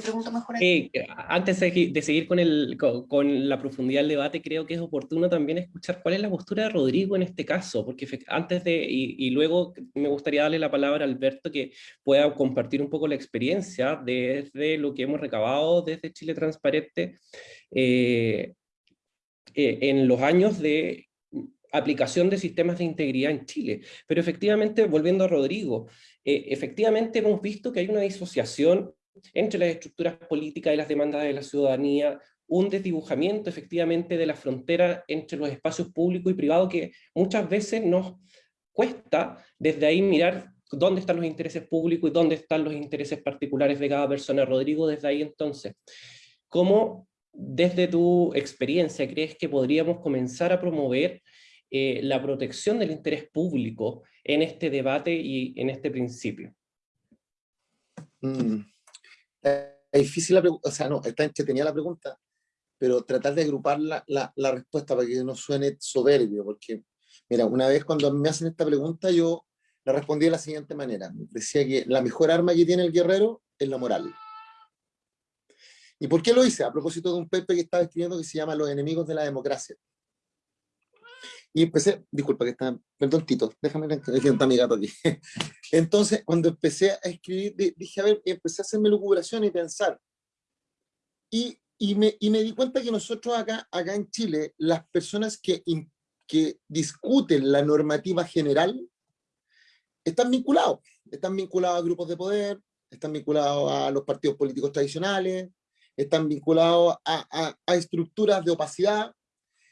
Pregunto mejor. Eh, antes de, seguir con, el, con, la profundidad del debate, creo que es oportuno también escuchar cuál es la postura de Rodrigo en este caso, porque antes de, y, luego me gustaría darle la palabra a Alberto que pueda compartir un poco la experiencia desde lo que hemos recabado desde Chile Transparente eh, eh, en los años de aplicación de sistemas de integridad en Chile. Pero efectivamente, volviendo a Rodrigo, efectivamente hemos visto que hay una disociación entre las estructuras políticas y las demandas de la ciudadanía, un desdibujamiento efectivamente de la frontera entre los espacios públicos y privados que muchas veces nos cuesta desde ahí mirar dónde están los intereses públicos y dónde están los intereses particulares de cada persona. Rodrigo, desde ahí entonces, ¿cómo desde tu experiencia crees que podríamos comenzar a promover eh, la protección del interés público en este debate y en este principio? Mm es difícil la pregunta, o sea, no, está entretenida la pregunta, pero tratar de agrupar la, la, la, respuesta para que no suene soberbio, porque, mira, una vez cuando me hacen esta pregunta, yo la respondí de la siguiente manera. Decía que la mejor arma que tiene el guerrero es la moral. ¿Y por qué lo hice? A propósito de un Pepe que estaba escribiendo que se llama Los enemigos de la democracia. Y empecé, disculpa que está, perdón Tito, déjame está mi gato aquí. Entonces, cuando empecé a escribir, dije, a ver, empecé a hacerme lucubración y pensar. Y, y, me, y me di cuenta que nosotros acá, acá en Chile, las personas que, que discuten la normativa general, están vinculados. Están vinculados a grupos de poder, están vinculados a los partidos políticos tradicionales, están vinculados a, a, a estructuras de opacidad,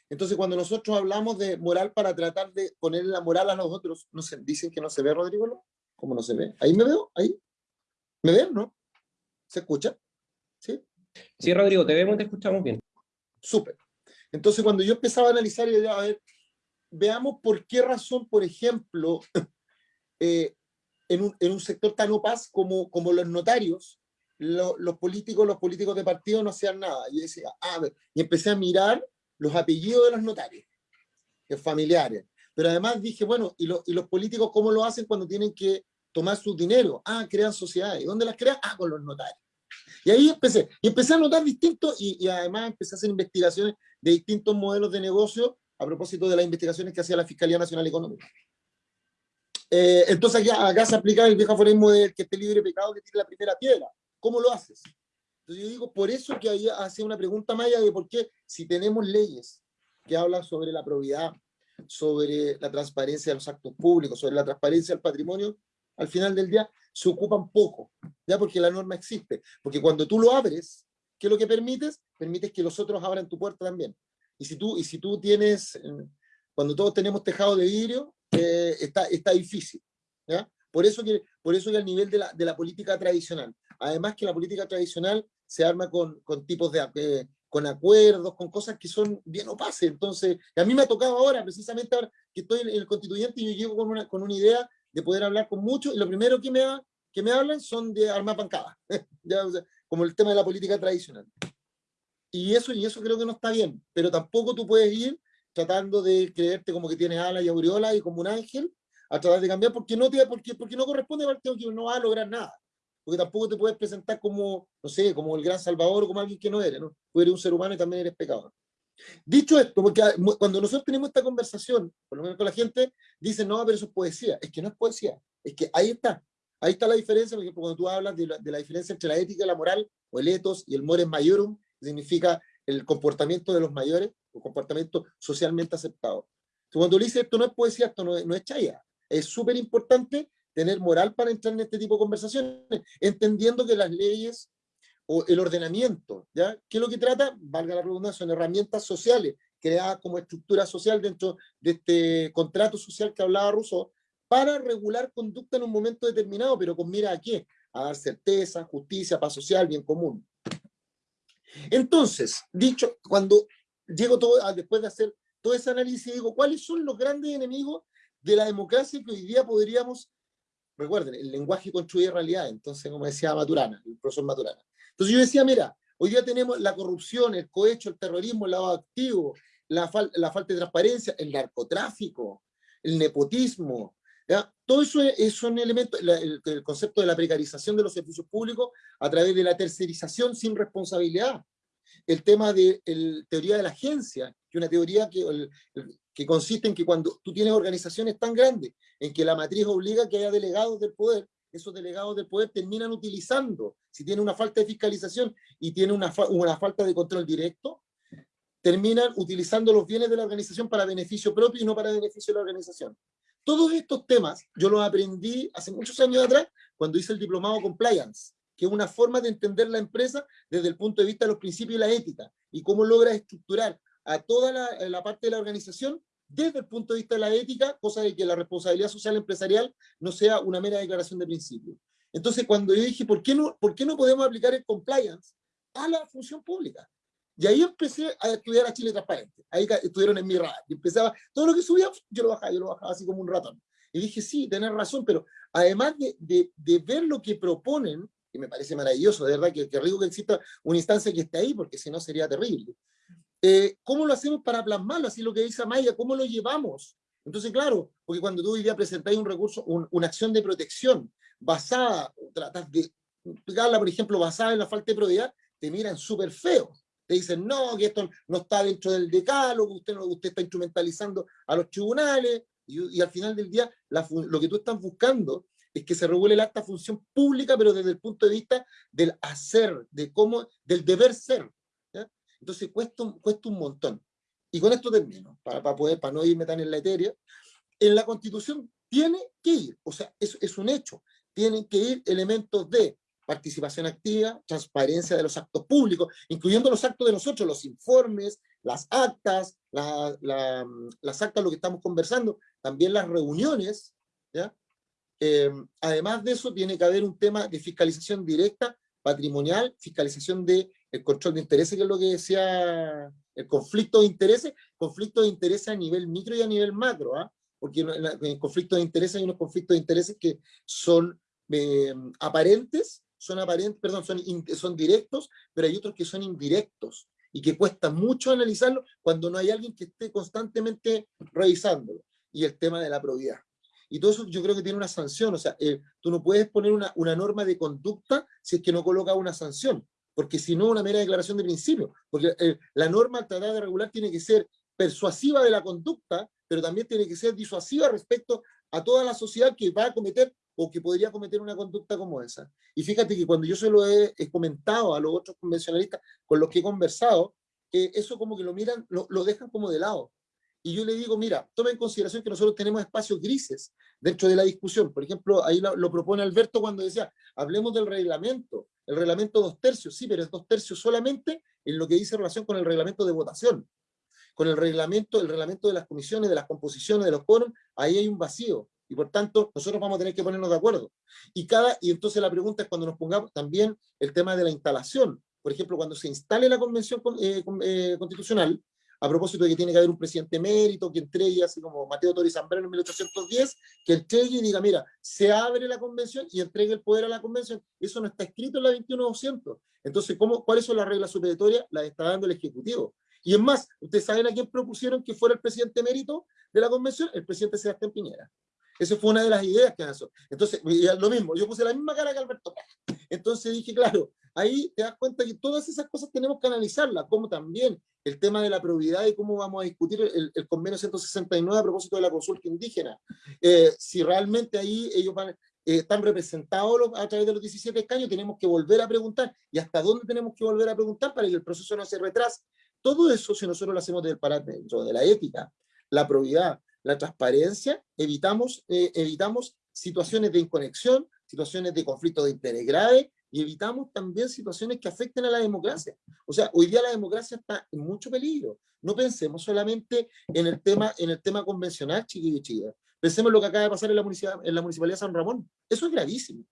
entonces, cuando nosotros hablamos de moral para tratar de poner la moral a los otros, ¿no se, dicen que no se ve, Rodrigo? ¿Cómo no se ve? ¿Ahí me veo? ¿Ahí? ¿Me ven, no? ¿Se escucha? ¿Sí? Sí, Rodrigo, te vemos te escuchamos bien. Súper. Entonces, cuando yo empezaba a analizar, yo a ver, veamos por qué razón, por ejemplo, eh, en, un, en, un, sector tan opaz como, como los notarios, los políticos, los políticos de partido no hacían nada. Y decía, ah, a ver, y empecé a mirar los apellidos de los notarios, familiares. Pero además dije, bueno, ¿y, ¿y, los políticos cómo lo hacen cuando tienen que tomar su dinero? Ah, crean sociedades. ¿Y dónde las crean? Ah, con los notarios. Y ahí empecé, y empecé a notar distintos, y, además empecé a hacer investigaciones de distintos modelos de negocio a propósito de las investigaciones que hacía la Fiscalía Nacional Económica. Eh, entonces acá, acá, se aplica el viejo aforismo del que esté libre de pecado que tire la primera piedra. ¿Cómo lo haces? Entonces yo digo, por eso que había hacía una pregunta maya de por qué si tenemos leyes que hablan sobre la probidad, sobre la transparencia de los actos públicos, sobre la transparencia del patrimonio, al final del día se ocupan poco, ya porque la norma existe. Porque cuando tú lo abres, ¿qué es lo que permites? Permites que los otros abran tu puerta también. Y si tú, y si tú tienes, eh, cuando todos tenemos tejado de vidrio, eh, está, está difícil. ¿ya? Por eso que, por eso que al nivel de la, de la política tradicional, además que la política tradicional se arma con, con tipos de, eh, con acuerdos, con cosas que son bien opaces. Entonces, a mí me ha tocado ahora, precisamente ahora que estoy en el constituyente y yo llego con una, con una idea de poder hablar con muchos, y lo primero que me, que me hablan son de armar pancadas, como el tema de la política tradicional. Y eso, y eso creo que no está bien, pero tampoco tú puedes ir tratando de creerte como que tienes alas y aureolas y como un ángel, a tratar de cambiar, porque no, te, porque, porque no corresponde al que no va a lograr nada porque tampoco te puedes presentar como, no sé, como el gran salvador o como alguien que no eres, ¿no? Tú eres un ser humano y también eres pecador. Dicho esto, porque cuando nosotros tenemos esta conversación, por lo menos con la gente, dicen, no, pero eso es poesía. Es que no es poesía, es que ahí está. Ahí está la diferencia, por ejemplo, cuando tú hablas de la, de la diferencia entre la ética y la moral, o el ethos y el mores majorum, que significa el comportamiento de los mayores, o comportamiento socialmente aceptado. Entonces, cuando le dices esto no es poesía, esto no no es chaya. Es súper importante tener moral para entrar en este tipo de conversaciones, entendiendo que las leyes o el ordenamiento, ¿ya? ¿Qué es lo que trata? Valga la redundancia, son herramientas sociales creadas como estructura social dentro de este contrato social que hablaba Rousseau, para regular conducta en un momento determinado, pero con mira a qué? A dar certeza, justicia, paz social, bien común. Entonces, dicho, cuando llego todo, después de hacer todo ese análisis, digo, ¿cuáles son los grandes enemigos de la democracia que hoy día podríamos recuerden, el lenguaje construye realidad, entonces como decía Maturana, el profesor Maturana. Entonces yo decía, mira, hoy día tenemos la corrupción, el cohecho, el terrorismo, el lavado activo, la, la falta de transparencia, el narcotráfico, el nepotismo, ¿ya? Todo eso es, son elementos, el, el, concepto de la precarización de los servicios públicos a través de la tercerización sin responsabilidad. El tema de la teoría de la agencia, que es una teoría que, el, que consiste en que cuando tú tienes organizaciones tan grandes, en que la matriz obliga que haya delegados del poder, esos delegados del poder terminan utilizando, si tiene una falta de fiscalización y tiene una, una falta de control directo, terminan utilizando los bienes de la organización para beneficio propio y no para beneficio de la organización. Todos estos temas yo los aprendí hace muchos años atrás cuando hice el diplomado Compliance, que es una forma de entender la empresa desde el punto de vista de los principios y la ética, y cómo logra estructurar a toda la, la parte de la organización desde el punto de vista de la ética, cosa de que la responsabilidad social empresarial no sea una mera declaración de principio. Entonces, cuando yo dije, ¿por qué no, por qué no podemos aplicar el compliance a la función pública? Y ahí empecé a estudiar a Chile Transparente. Ahí estuvieron en mi radar. Y empezaba, todo lo que subía, yo lo bajaba, yo lo bajaba así como un ratón. Y dije, sí, tenés razón, pero además de, de, de ver lo que proponen, que me parece maravilloso, de verdad, que, que rico que exista una instancia que esté ahí, porque si no sería terrible. Eh, ¿Cómo lo hacemos para plasmarlo? Así lo que dice Amaya, ¿cómo lo llevamos? Entonces, claro, porque cuando tú hoy día presentáis un recurso, una acción de protección basada, tratas de explicarla, por ejemplo, basada en la falta de probidad, te miran súper feo. Te dicen, no, que esto no está dentro del decálogo, usted, usted está instrumentalizando a los tribunales, y, al final del día, lo que tú estás buscando es que se regule el acta función pública, pero desde el punto de vista del hacer, de cómo, del deber ser. Entonces cuesta, cuesta un montón. Y con esto termino, para, para, poder, para no irme tan en la etérea. En la Constitución tiene que ir, o sea, es, es un hecho, tienen que ir elementos de participación activa, transparencia de los actos públicos, incluyendo los actos de nosotros, los informes, las actas, la, la, las actas, lo que estamos conversando, también las reuniones, ¿ya? Eh, además de eso, tiene que haber un tema de fiscalización directa, patrimonial, fiscalización de el control de intereses, que es lo que decía el conflicto de intereses, conflicto de intereses a nivel micro y a nivel macro, ¿ah? porque en el conflicto de intereses hay unos conflictos de intereses que son eh, aparentes, son aparentes, perdón, son, son directos, pero hay otros que son indirectos y que cuesta mucho analizarlo cuando no hay alguien que esté constantemente revisándolo. Y el tema de la probidad. Y todo eso yo creo que tiene una sanción, o sea, eh, tú no puedes poner una, una norma de conducta si es que no coloca una sanción porque si no, una mera declaración de principio, porque eh, la norma al tratar de regular tiene que ser persuasiva de la conducta, pero también tiene que ser disuasiva respecto a toda la sociedad que va a cometer o que podría cometer una conducta como esa. Y fíjate que cuando yo se lo he, comentado a los otros convencionalistas con los que he conversado, eh, eso como que lo miran, lo, lo dejan como de lado. Y yo le digo, mira, toma en consideración que nosotros tenemos espacios grises dentro de la discusión. Por ejemplo, ahí lo, lo propone Alberto cuando decía, hablemos del reglamento el reglamento dos tercios, sí, pero es dos tercios solamente en lo que dice relación con el reglamento de votación. Con el reglamento, el reglamento de las comisiones, de las composiciones, de los quórum, ahí hay un vacío. Y por tanto, nosotros vamos a tener que ponernos de acuerdo. Y, cada, y entonces la pregunta es cuando nos pongamos también el tema de la instalación. Por ejemplo, cuando se instale la convención eh, eh, constitucional, a propósito de que tiene que haber un presidente mérito que entregue, así como Mateo Tori Zambrano en 1810, que entregue y diga, mira, se abre la convención y entregue el poder a la convención. Eso no está escrito en la 21200. Entonces, ¿cómo, ¿cuáles son las reglas superiores? Las está dando el Ejecutivo. Y es más, ¿ustedes saben a quién propusieron que fuera el presidente mérito de la convención? El presidente Sebastián Piñera. Esa fue una de las ideas que lanzó. Entonces, lo mismo, yo puse la misma cara que Alberto. Entonces dije, claro, ahí te das cuenta que todas esas cosas tenemos que analizarlas, como también el tema de la probidad y cómo vamos a discutir el, convenio 169 a propósito de la consulta indígena. Eh, si realmente ahí ellos van, eh, están representados a través de los 17 escaños, tenemos que volver a preguntar. ¿Y hasta dónde tenemos que volver a preguntar para que el proceso no se retrase? Todo eso, si nosotros lo hacemos del parámetro de la ética, la probidad, la transparencia, evitamos, eh, evitamos situaciones de inconexión, situaciones de conflicto de interés grave, y evitamos también situaciones que afecten a la democracia. O sea, hoy día la democracia está en mucho peligro. No pensemos solamente en el tema, en el tema convencional, chiquillos y chicas. Pensemos en lo que acaba de pasar en la, en la Municipalidad de San Ramón. Eso es gravísimo.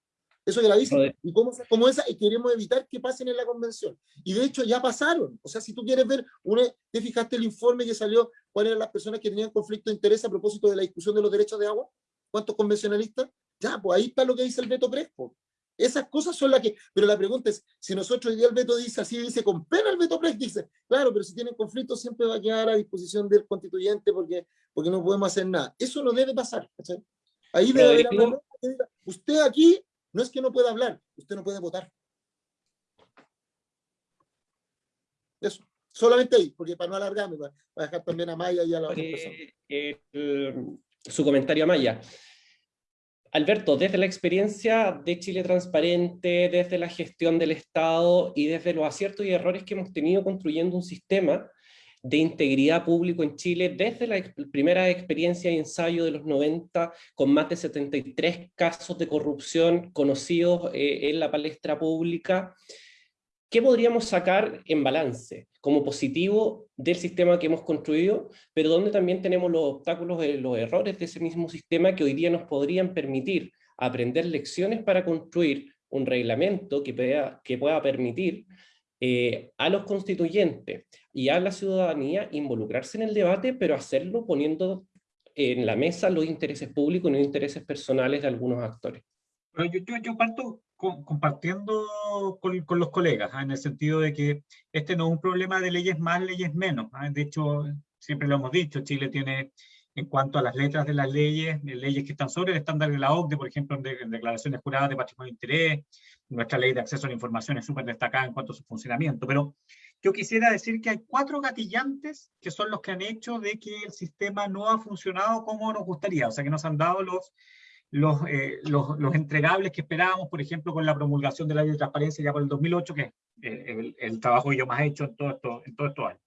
Eso es gravísimo. Y como, como esa, y queremos evitar que pasen en la convención. Y de hecho ya pasaron. O sea, si tú quieres ver, una, te fijaste el informe que salió, cuáles eran las personas que tenían conflicto de interés a propósito de la discusión de los derechos de agua, cuántos convencionalistas, ya, pues ahí está lo que dice el Beto Crespo. Esas cosas son las que, pero la pregunta es, si nosotros hoy día el veto dice así, dice con pena el veto Press, dice, claro, pero si tienen conflicto siempre va a quedar a disposición del constituyente porque, porque no podemos hacer nada. Eso no debe pasar. Ahí debe haber usted aquí no es que no pueda hablar, usted no puede votar. Eso, solamente ahí, porque para no alargarme, para, para dejar también a Maya y a la otra persona. eh, el- su comentario a Maya. Alberto, desde la experiencia de Chile Transparente, desde la gestión del Estado y desde los aciertos y errores que hemos tenido construyendo un sistema de integridad público en Chile, desde la primera experiencia y ensayo de los 90, con más de 73 casos de corrupción conocidos eh, en la palestra pública, ¿qué podríamos sacar en balance como positivo del sistema que hemos construido, pero donde también tenemos los obstáculos, los errores de ese mismo sistema que hoy día nos podrían permitir aprender lecciones para construir un reglamento que pueda, que pueda permitir eh, a los constituyentes y a la ciudadanía involucrarse en el debate, pero hacerlo poniendo en la mesa los intereses públicos y no intereses personales de algunos actores. Pero yo, yo, yo parto con- compartiendo con, con los colegas, ¿ah? en el sentido de que este no es un problema de leyes más, leyes menos. ¿ah? De hecho, siempre lo hemos dicho, Chile tiene, en cuanto a las letras de las leyes, leyes que están sobre el estándar de la OCDE, por ejemplo, en, de- en declaraciones juradas de patrimonio de interés, nuestra ley de acceso a la información es súper destacada en cuanto a su funcionamiento, pero yo quisiera decir que hay cuatro gatillantes que son los que han hecho de que el sistema no ha funcionado como nos gustaría, o sea, que nos han dado los los, eh, los, los entregables que esperábamos, por ejemplo, con la promulgación de la ley de transparencia ya por el 2008, que es eh, el, el trabajo que yo más he hecho en todo esto, en todo estos años.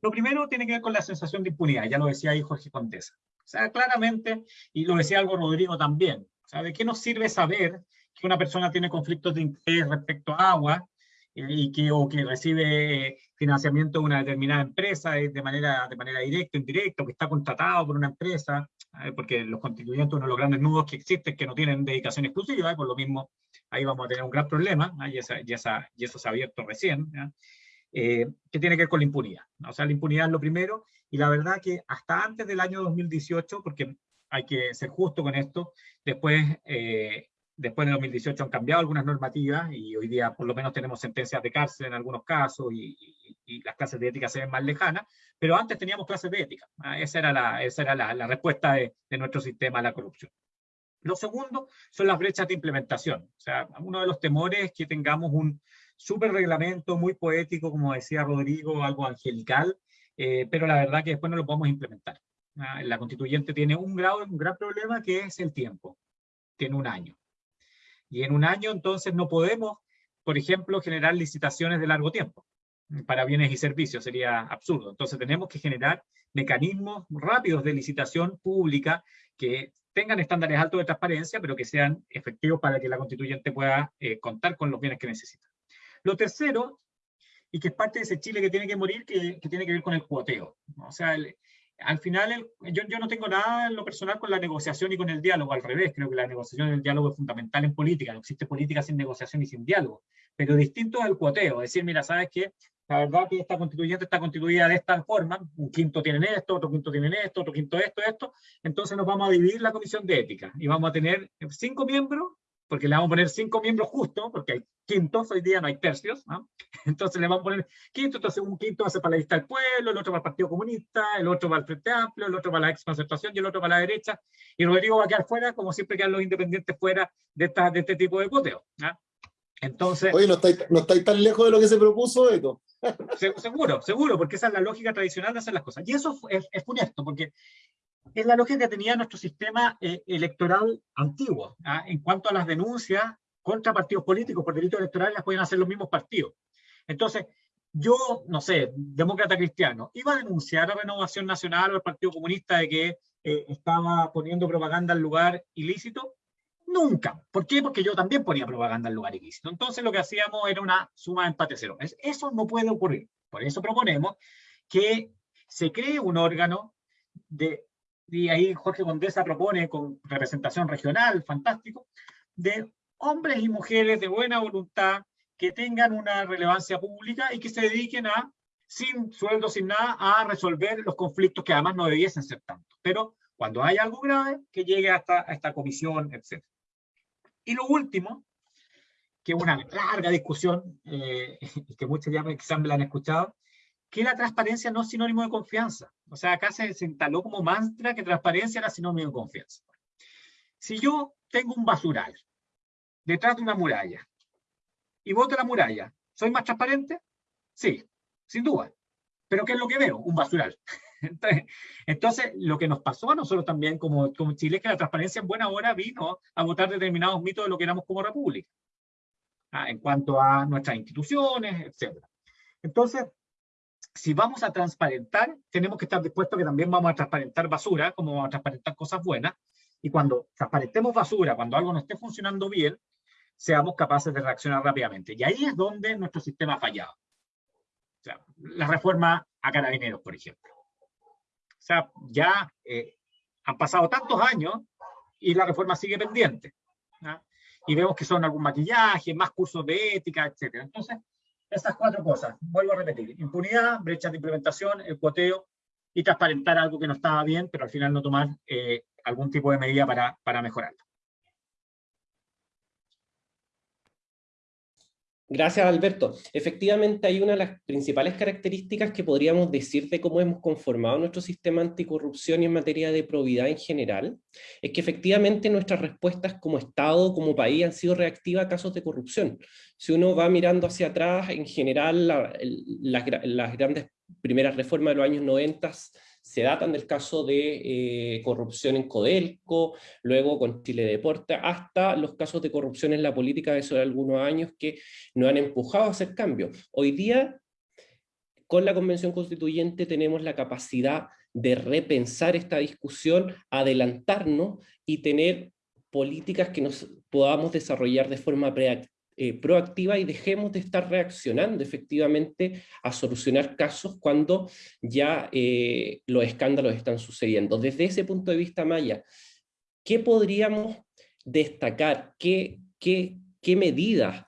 Lo primero tiene que ver con la sensación de impunidad, ya lo decía ahí Jorge Condesa. O sea, claramente, y lo decía algo Rodrigo también, o sea, ¿de qué nos sirve saber que una persona tiene conflictos de interés respecto a agua eh, y que, o que recibe financiamiento de una determinada empresa eh, de manera, de manera directa indirecta, o que está contratado por una empresa, eh, porque los constituyentes, uno de los grandes nudos que existen, que no tienen dedicación exclusiva, por lo mismo ahí vamos a tener un gran problema, y, eso se ha abierto recién. Eh, que tiene que ver con la impunidad. O sea, la impunidad es lo primero, y la verdad que hasta antes del año 2018, porque hay que ser justo con esto, después, eh, después de 2018 han cambiado algunas normativas, y hoy día por lo menos tenemos sentencias de cárcel en algunos casos, y, y, y las clases de ética se ven más lejanas, pero antes teníamos clases de ética. ¿ah? Esa era la, esa era la, la respuesta de, de nuestro sistema a la corrupción. Lo segundo son las brechas de implementación. O sea, uno de los temores es que tengamos un súper reglamento muy poético, como decía Rodrigo, algo angelical, eh, pero la verdad que después no lo podemos implementar. ¿ah? La constituyente tiene un, grado, gran problema que es el tiempo. Tiene un año. Y en un año entonces no podemos, por ejemplo, generar licitaciones de largo tiempo para bienes y servicios, sería absurdo. Entonces tenemos que generar mecanismos rápidos de licitación pública que tengan estándares altos de transparencia, pero que sean efectivos para que la constituyente pueda eh, contar con los bienes que necesita. Lo tercero, y que es parte de ese Chile que tiene que morir, que, que tiene que ver con el cuoteo. O sea, el, al final, el, yo, yo no tengo nada en lo personal con la negociación y con el diálogo, al revés, creo que la negociación y el diálogo es fundamental en política, no existe política sin negociación y sin diálogo, pero distinto el cuoteo, es decir, mira, ¿sabes qué? La verdad que esta constituyente está constituida de esta forma, un quinto tienen esto, otro quinto tienen esto, otro quinto esto, esto, entonces nos vamos a dividir la comisión de ética y vamos a tener cinco miembros, porque le vamos a poner cinco miembros justos, porque hay quintos, hoy día no hay tercios, ¿no? entonces le vamos a poner quinto, entonces un quinto ser para la lista del pueblo, el otro para el Partido Comunista, el otro para el Frente Amplio, el otro para la exconcertación y el otro para la derecha, y Rodrigo va a quedar fuera, como siempre quedan los independientes fuera de, esta, de este tipo de cuoteo. ¿no? Entonces, Oye, no estáis, no estáis tan lejos de lo que se propuso, Eco. seguro, seguro, porque esa es la lógica tradicional de hacer las cosas. Y eso es, es funesto, porque es la lógica que tenía nuestro sistema eh, electoral antiguo. ¿ah? En cuanto a las denuncias contra partidos políticos por delitos electorales, las pueden hacer los mismos partidos. Entonces, yo, no sé, demócrata cristiano, iba a denunciar a Renovación Nacional o al Partido Comunista de que eh, estaba poniendo propaganda en lugar ilícito. Nunca. ¿Por qué? Porque yo también ponía propaganda en lugar ilícito. Entonces lo que hacíamos era una suma de empate cero. Eso no puede ocurrir. Por eso proponemos que se cree un órgano de, y ahí Jorge Condesa propone con representación regional, fantástico, de hombres y mujeres de buena voluntad que tengan una relevancia pública y que se dediquen a, sin sueldo, sin nada, a resolver los conflictos que además no debiesen ser tantos. Pero cuando hay algo grave, que llegue hasta a esta comisión, etc. Y lo último, que es una larga discusión, eh, que muchos ya quizás me la han escuchado, que la transparencia no es sinónimo de confianza. O sea, acá se, se instaló como mantra que transparencia era sinónimo de confianza. Si yo tengo un basural detrás de una muralla y voto la muralla, ¿soy más transparente? Sí, sin duda. ¿Pero qué es lo que veo? Un basural. Entonces, lo que nos pasó a nosotros también como, como Chile es que la transparencia en buena hora vino a votar determinados mitos de lo que éramos como república. ¿ah? en cuanto a nuestras instituciones, etc. Entonces, si vamos a transparentar, tenemos que estar dispuestos que también vamos a transparentar basura, como vamos a transparentar cosas buenas, y cuando transparentemos basura, cuando algo no esté funcionando bien, seamos capaces de reaccionar rápidamente. Y ahí es donde nuestro sistema ha fallado. O sea, la reforma a carabineros, por ejemplo. O sea, ya eh, han pasado tantos años y la reforma sigue pendiente. Y vemos que son algún maquillaje, más cursos de ética, etc. Entonces, esas cuatro cosas, vuelvo a repetir, impunidad, brechas de implementación, el cuoteo y transparentar algo que no estaba bien, pero al final no tomar eh, algún tipo de medida para, para mejorarlo. Gracias, Alberto. Efectivamente, hay una de las principales características que podríamos decir de cómo hemos conformado nuestro sistema anticorrupción en materia de probidad en general, es que efectivamente nuestras respuestas como Estado, como país, han sido reactivas a casos de corrupción. Si uno va mirando hacia atrás, en general, las grandes primeras reformas de los años 90 se datan del caso de eh, corrupción en Codelco, luego con Chile Deporte, hasta los casos de corrupción en la política de hace algunos años que nos han empujado a hacer cambios. Hoy día, con la Convención Constituyente tenemos la capacidad de repensar esta discusión, adelantarnos y tener políticas que nos podamos desarrollar de forma eh, proactiva y dejemos de estar reaccionando efectivamente a solucionar casos cuando ya eh, los escándalos están sucediendo. Desde ese punto de vista, Maya, ¿qué podríamos destacar? ¿Qué, medidas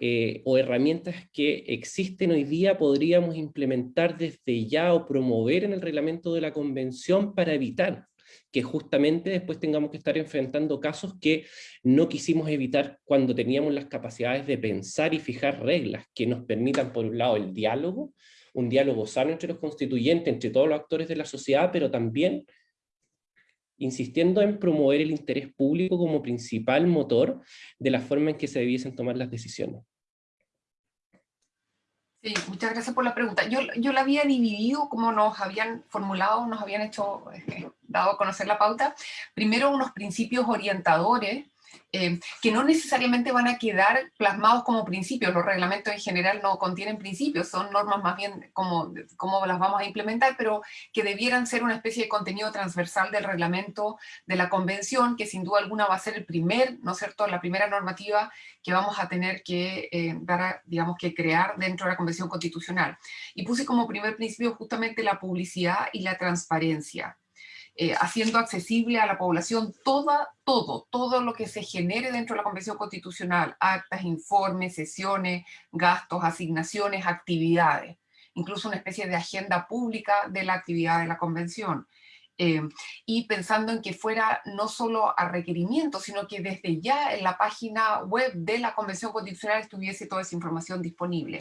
eh, o herramientas que existen hoy día podríamos implementar desde ya o promover en el reglamento de la convención para evitar que justamente después tengamos que estar enfrentando casos que no quisimos evitar cuando teníamos las capacidades de pensar y fijar reglas que nos permitan, por un lado, el diálogo, un diálogo sano entre los constituyentes, entre todos los actores de la sociedad, pero también insistiendo en promover el interés público como principal motor de la forma en que se debiesen tomar las decisiones. Sí, muchas gracias por la pregunta. Yo, yo la había dividido como nos habían formulado, nos habían hecho, eh, dado a conocer la pauta. Primero unos principios orientadores eh, que no necesariamente van a quedar plasmados como principios. Los reglamentos en general no contienen principios, son normas más bien como, como las vamos a implementar, pero que debieran ser una especie de contenido transversal del reglamento de la convención, que sin duda alguna va a ser el primer, ¿no es cierto?, la primera normativa que vamos a tener que eh, dar, digamos, que crear dentro de la convención constitucional. Y puse como primer principio justamente la publicidad y la transparencia. Eh, haciendo accesible a la población toda, todo, todo lo que se genere dentro de la Convención Constitucional, actas, informes, sesiones, gastos, asignaciones, actividades, incluso una especie de agenda pública de la actividad de la Convención. Eh, y pensando en que fuera no solo a requerimiento, sino que desde ya en la página web de la Convención Constitucional estuviese toda esa información disponible.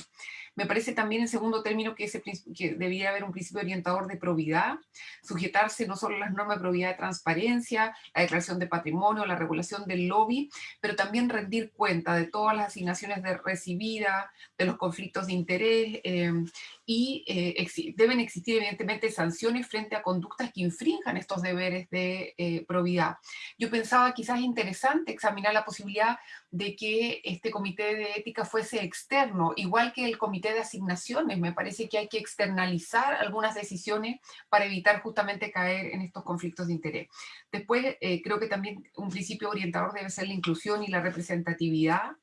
Me parece también en segundo término que, ese, que debiera haber un principio orientador de probidad, sujetarse no solo a las normas de probidad de transparencia, la declaración de patrimonio, la regulación del lobby, pero también rendir cuenta de todas las asignaciones de recibida, de los conflictos de interés, eh, y eh, deben existir evidentemente sanciones frente a conductas que infrinjan estos deberes de eh, probidad. Yo pensaba quizás interesante examinar la posibilidad de que este comité de ética fuese externo, igual que el comité de asignaciones. Me parece que hay que externalizar algunas decisiones para evitar justamente caer en estos conflictos de interés. Después, eh, creo que también un principio orientador debe ser la inclusión y la representatividad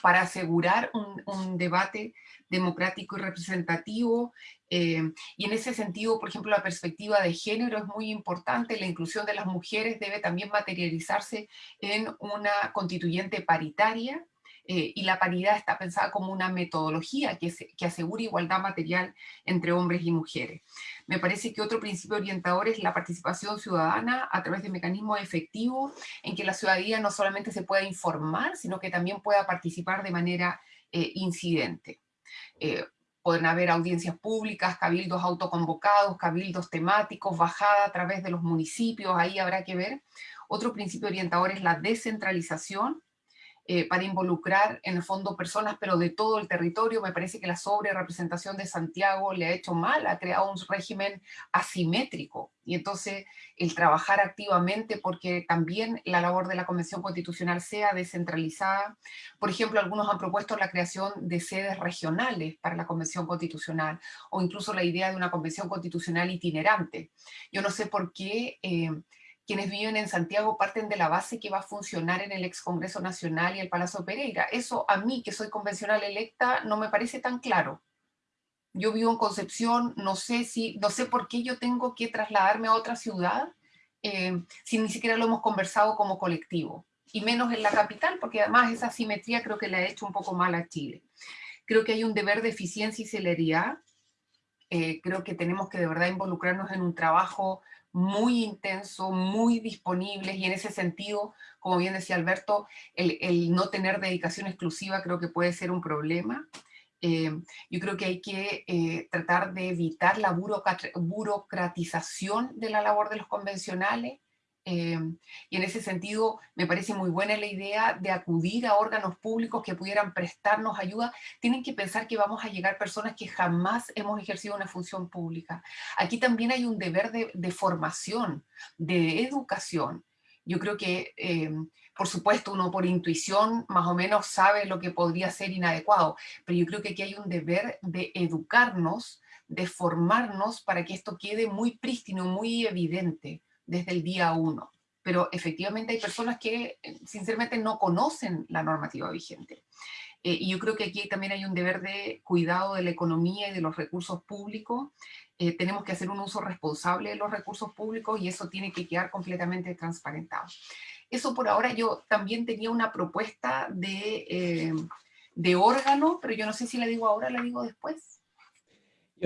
para asegurar un, debate democrático y representativo, eh, y en ese sentido, por ejemplo, la perspectiva de género es muy importante, la inclusión de las mujeres debe también materializarse en una constituyente paritaria, eh, y la paridad está pensada como una metodología que, que asegura igualdad material entre hombres y mujeres. Me parece que otro principio orientador es la participación ciudadana a través de mecanismos efectivos en que la ciudadanía no solamente se pueda informar, sino que también pueda participar de manera eh, incidente. Eh, pueden haber audiencias públicas, cabildos autoconvocados, cabildos temáticos, bajada a través de los municipios, ahí habrá que ver, Otro principio orientador es la descentralización, eh, para involucrar en el fondo personas, pero de todo el territorio. Me parece que la sobre representación de Santiago le ha hecho mal, ha creado un régimen asimétrico. Y entonces el trabajar activamente porque también la labor de la Convención Constitucional sea descentralizada. Por ejemplo, algunos han propuesto la creación de sedes regionales para la Convención Constitucional o incluso la idea de una Convención Constitucional itinerante. Yo no sé por qué... Eh, quienes viven en Santiago parten de la base que va a funcionar en el ex Congreso Nacional y el Palacio Pereira. Eso a mí, que soy convencional electa, no me parece tan claro. Yo vivo en Concepción, no sé, si, no sé por qué yo tengo que trasladarme a otra ciudad eh, si ni siquiera lo hemos conversado como colectivo. Y menos en la capital, porque además esa simetría creo que le ha hecho un poco mal a Chile. Creo que hay un deber de eficiencia y celeridad. Eh, creo que tenemos que de verdad involucrarnos en un trabajo muy intenso, muy disponibles y en ese sentido, como bien decía Alberto, el, no tener dedicación exclusiva creo que puede ser un problema. Eh, yo creo que hay que eh, tratar de evitar la burocratización de la labor de los convencionales, Em, y en ese sentido me parece muy buena la idea de acudir a órganos públicos que pudieran prestarnos ayuda. Tienen que pensar que vamos a llegar personas que jamás hemos ejercido una función pública. Aquí también hay un deber de, formación, de educación. Yo creo que, em, por supuesto, uno por intuición más o menos sabe lo que podría ser inadecuado, pero yo creo que aquí hay un deber de educarnos, de formarnos para que esto quede muy prístino, muy evidente desde el día uno. Pero efectivamente hay personas que eh, sinceramente no conocen la normativa vigente. Eh, y yo creo que aquí también hay un deber de cuidado de la economía y de los recursos públicos. Eh, tenemos que hacer un uso responsable de los recursos públicos y eso tiene que quedar completamente transparentado. Eso por ahora yo también tenía una propuesta de, de órgano, pero yo no sé si la digo ahora, la digo después.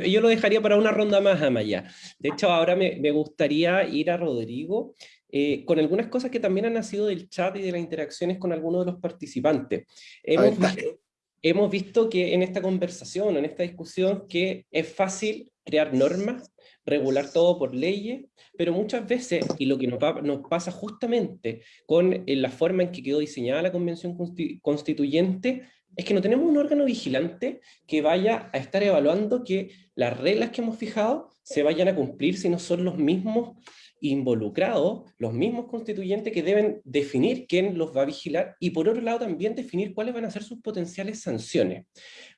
Yo lo dejaría para una ronda más, Amaya. De hecho, ahora me, gustaría ir a Rodrigo eh, con algunas cosas que también han nacido del chat y de las interacciones con algunos de los participantes. Hemos, visto, hemos visto que en esta conversación, en esta discusión, que es fácil crear normas, regular todo por leyes, pero muchas veces, y lo que nos, nos pasa justamente con eh, la forma en que quedó diseñada la Convención Constituyente, es que no tenemos un órgano vigilante que vaya a estar evaluando que las reglas que hemos fijado se vayan a cumplir si no son los mismos involucrados, los mismos constituyentes que deben definir quién los va a vigilar y por otro lado también definir cuáles van a ser sus potenciales sanciones.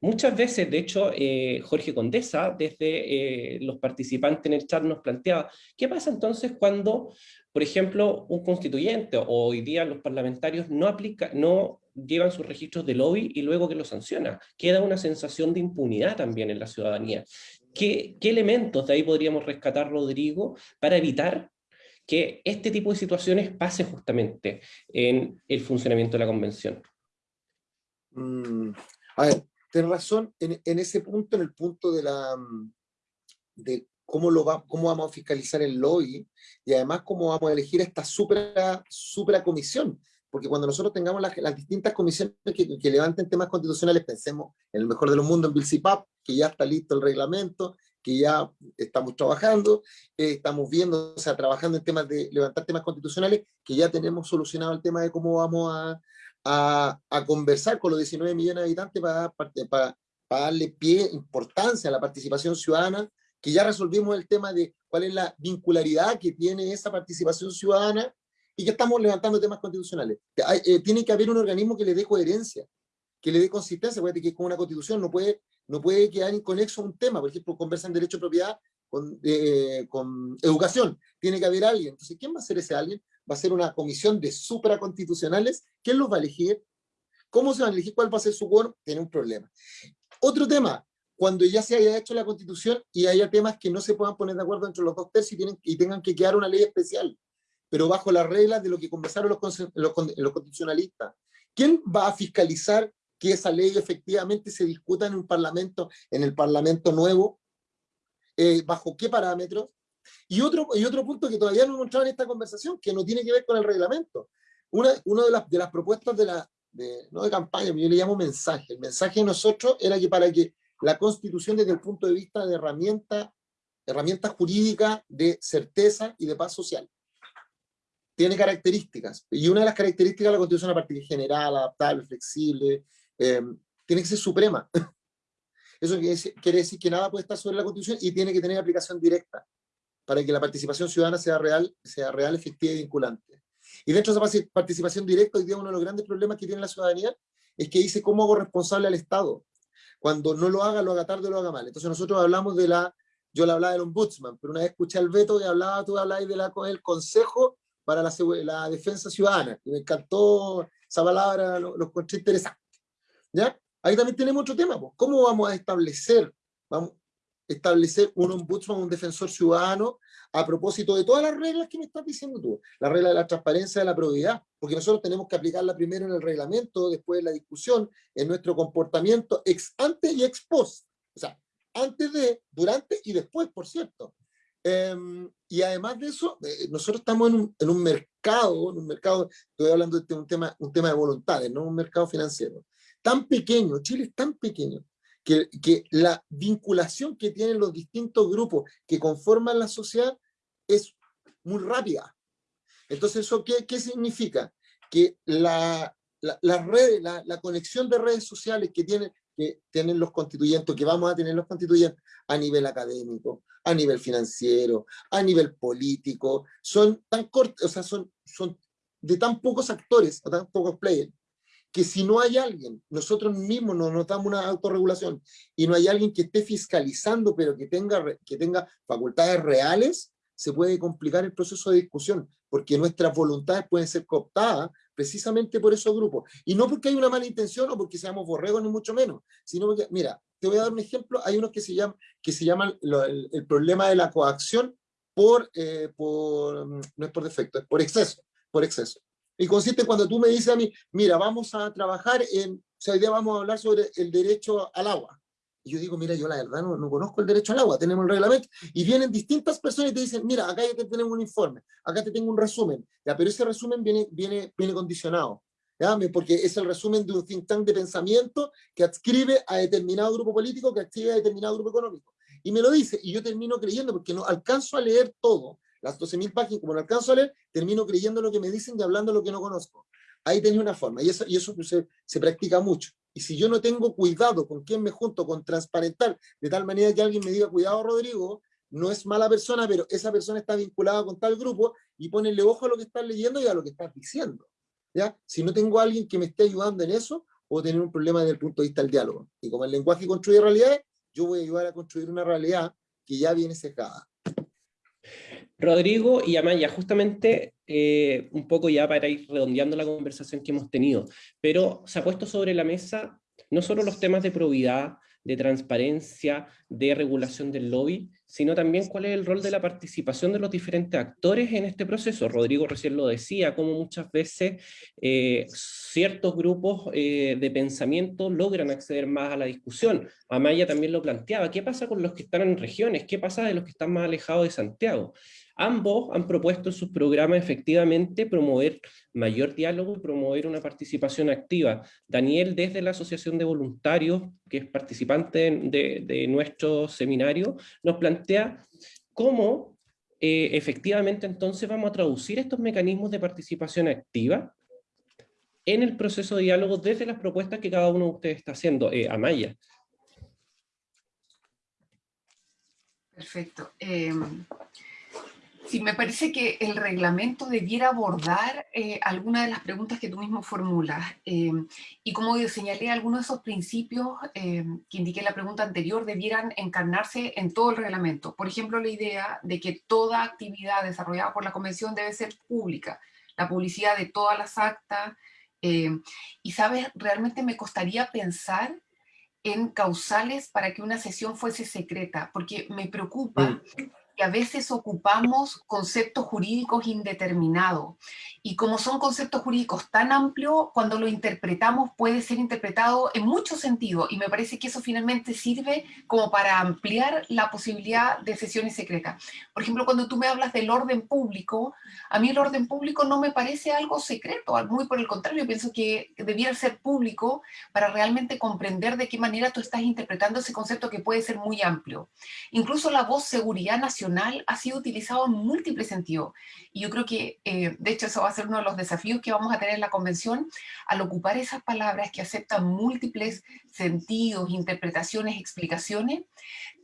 Muchas veces, de hecho, eh, Jorge Condesa, desde eh, los participantes en el chat nos planteaba, ¿qué pasa entonces cuando, por ejemplo, un constituyente o hoy día los parlamentarios no, aplica, no llevan sus registros de lobby y luego que lo sanciona. Queda una sensación de impunidad también en la ciudadanía. ¿Qué, elementos de ahí podríamos rescatar, Rodrigo, para evitar que este tipo de situaciones pase justamente en el funcionamiento de la convención? Mm, a ver, tienes razón en, en, ese punto, en el punto de la de cómo, lo va, cómo vamos a fiscalizar el lobby y además cómo vamos a elegir esta supra, supra comisión porque cuando nosotros tengamos las, distintas comisiones que, levanten temas constitucionales, pensemos en el mejor de los mundos, en Bilcipap, que ya está listo el reglamento, que ya estamos trabajando, eh, estamos viendo, o sea, trabajando en temas de levantar temas constitucionales, que ya tenemos solucionado el tema de cómo vamos a, a, a conversar con los 19 millones de habitantes para, para, para darle pie, importancia a la participación ciudadana, que ya resolvimos el tema de cuál es la vincularidad que tiene esa participación ciudadana y que estamos levantando temas constitucionales. Eh, tiene que haber un organismo que le dé coherencia, que le dé consistencia, porque que con una constitución no puede, no puede quedar inconexo un tema, por ejemplo, conversan derecho de propiedad con, eh, con educación, tiene que haber alguien. Entonces, ¿quién va a ser ese alguien? Va a ser una comisión de supraconstitucionales, ¿quién los va a elegir? ¿Cómo se van a elegir? ¿Cuál va a ser su quórum? Tiene un problema. Otro tema, cuando ya se haya hecho la constitución y haya temas que no se puedan poner de acuerdo entre los dos tercios y, tienen, y tengan que quedar una ley especial pero bajo las reglas de lo que conversaron los, los, constitucionalistas. ¿Quién va a fiscalizar que esa ley efectivamente se discuta en un parlamento, en el parlamento nuevo? Eh, ¿Bajo qué parámetros? Y otro, y otro punto que todavía no hemos entrado en esta conversación, que no tiene que ver con el reglamento. Una, una de, las, de las propuestas de la, de, no de campaña, yo le llamo mensaje. El mensaje de nosotros era que para que la constitución desde el punto de vista de herramienta, herramienta jurídica de certeza y de paz social, tiene características, y una de las características de la Constitución, aparte que general, adaptable, flexible, eh, tiene que ser suprema. Eso quiere decir que nada puede estar sobre la Constitución y tiene que tener aplicación directa para que la participación ciudadana sea real, sea real, efectiva y vinculante. Y dentro de esa participación directa, hoy día uno de los grandes problemas que tiene la ciudadanía es que dice cómo hago responsable al Estado. Cuando no lo haga, lo haga tarde o lo haga mal. Entonces nosotros hablamos de la, yo le hablaba del ombudsman, pero una vez escuché al Beto que hablaba, tú hablabas de la, el Consejo para la, la Defensa Ciudadana, y me encantó esa palabra, lo, lo encontré interesante. ¿Ya? Ahí también tenemos otro tema, pues. ¿cómo vamos a establecer, vamos, establecer un ombudsman, un defensor ciudadano, a propósito de todas las reglas que me estás diciendo tú, la regla de la transparencia, de la probidad, porque nosotros tenemos que aplicarla primero en el reglamento, después en la discusión, en nuestro comportamiento ex ante y ex post, o sea, antes de, durante y después, por cierto. Em, y además de eso, eh, nosotros estamos en un, en un, mercado, en un mercado, estoy hablando de un tema, un tema de voluntades, no un mercado financiero, tan pequeño, Chile es tan pequeño, que, que la vinculación que tienen los distintos grupos que conforman la sociedad es muy rápida. Entonces, ¿eso qué, qué significa? Que la, la, la, red, la, la, conexión de redes sociales que tienen, que tienen los constituyentes, que vamos a tener los constituyentes a nivel académico, a nivel financiero, a nivel político, son tan cortos, o sea, son, son de tan pocos actores, o tan pocos players, que si no hay alguien, nosotros mismos nos notamos una autorregulación y no hay alguien que esté fiscalizando, pero que tenga, que tenga facultades reales, se puede complicar el proceso de discusión, porque nuestras voluntades pueden ser cooptadas precisamente por esos grupos. Y no porque hay una mala intención o porque seamos borregos, ni mucho menos, sino porque, mira, te voy a dar un ejemplo, hay unos que se llaman, que se llaman el, problema de la coacción por, eh, por, no es por defecto, es por exceso, por exceso. Y consiste cuando tú me dices a mí, mira, vamos a trabajar en, o sea, hoy día vamos a hablar sobre el derecho al agua. Y yo digo, mira, yo la verdad no, no, conozco el derecho al agua, tenemos el reglamento. Y vienen distintas personas y te dicen, mira, acá ya te tenemos un informe, acá te tengo un resumen. Ya, pero ese resumen viene, viene, viene condicionado. ¿ya? Porque es el resumen de un think tank de pensamiento que adscribe a determinado grupo político, que adscribe a determinado grupo económico. Y me lo dice, y yo termino creyendo, porque no alcanzo a leer todo, las 12.000 páginas, como no alcanzo a leer, termino creyendo lo que me dicen y hablando lo que no conozco. Ahí tenía una forma, y eso, y eso se, se practica mucho. Y si yo no tengo cuidado con quién me junto, con transparentar, de tal manera que alguien me diga, cuidado Rodrigo, no es mala persona, pero esa persona está vinculada con tal grupo, y ponerle ojo a lo que estás leyendo y a lo que estás diciendo. ¿ya? Si no tengo a alguien que me esté ayudando en eso, puedo tener un problema desde el punto de vista del diálogo. Y como el lenguaje construye realidades, yo voy a ayudar a construir una realidad que ya viene secada. Rodrigo y Amaya, justamente eh, un poco ya para ir redondeando la conversación que hemos tenido, pero se ha puesto sobre la mesa no solo los temas de probidad, de transparencia, de regulación del lobby, sino también cuál es el rol de la participación de los diferentes actores en este proceso. Rodrigo recién lo decía, como muchas veces eh, ciertos grupos eh, de pensamiento logran acceder más a la discusión. Amaya también lo planteaba, ¿qué pasa con los que están en regiones? ¿Qué pasa de los que están más alejados de Santiago? Ambos han propuesto en sus programas efectivamente promover mayor diálogo y promover una participación activa. Daniel, desde la Asociación de Voluntarios, que es participante de, nuestro seminario, nos plantea cómo eh, efectivamente entonces vamos a traducir estos mecanismos de participación activa en el proceso de diálogo desde las propuestas que cada uno de ustedes está haciendo. Eh, Amaya. Perfecto. Eh, Sí, me parece que el reglamento debiera abordar eh, algunas de las preguntas que tú mismo formulas. Eh, y como señalé, algunos de esos principios eh, que indiqué en la pregunta anterior debieran encarnarse en todo el reglamento. Por ejemplo, la idea de que toda actividad desarrollada por la Convención debe ser pública, la publicidad de todas las actas. y, ¿sabes? Realmente me costaría pensar en causales para que una sesión fuese secreta, porque me preocupa mm que a veces ocupamos conceptos jurídicos indeterminados. Y como son conceptos jurídicos tan amplios, cuando lo interpretamos puede ser interpretado en muchos sentidos. Y me parece que eso finalmente sirve como para ampliar la posibilidad de sesiones secretas. Por ejemplo, cuando tú me hablas del orden público, a mí el orden público no me parece algo secreto. Muy por el contrario, pienso que debiera ser público para realmente comprender de qué manera tú estás interpretando ese concepto que puede ser muy amplio. Incluso la voz seguridad nacional constitucional ha sido utilizado en múltiples sentidos. Y yo creo que, eh, de hecho, eso va a ser uno de los desafíos que vamos a tener en la convención, al ocupar esas palabras que aceptan múltiples sentidos, interpretaciones, explicaciones,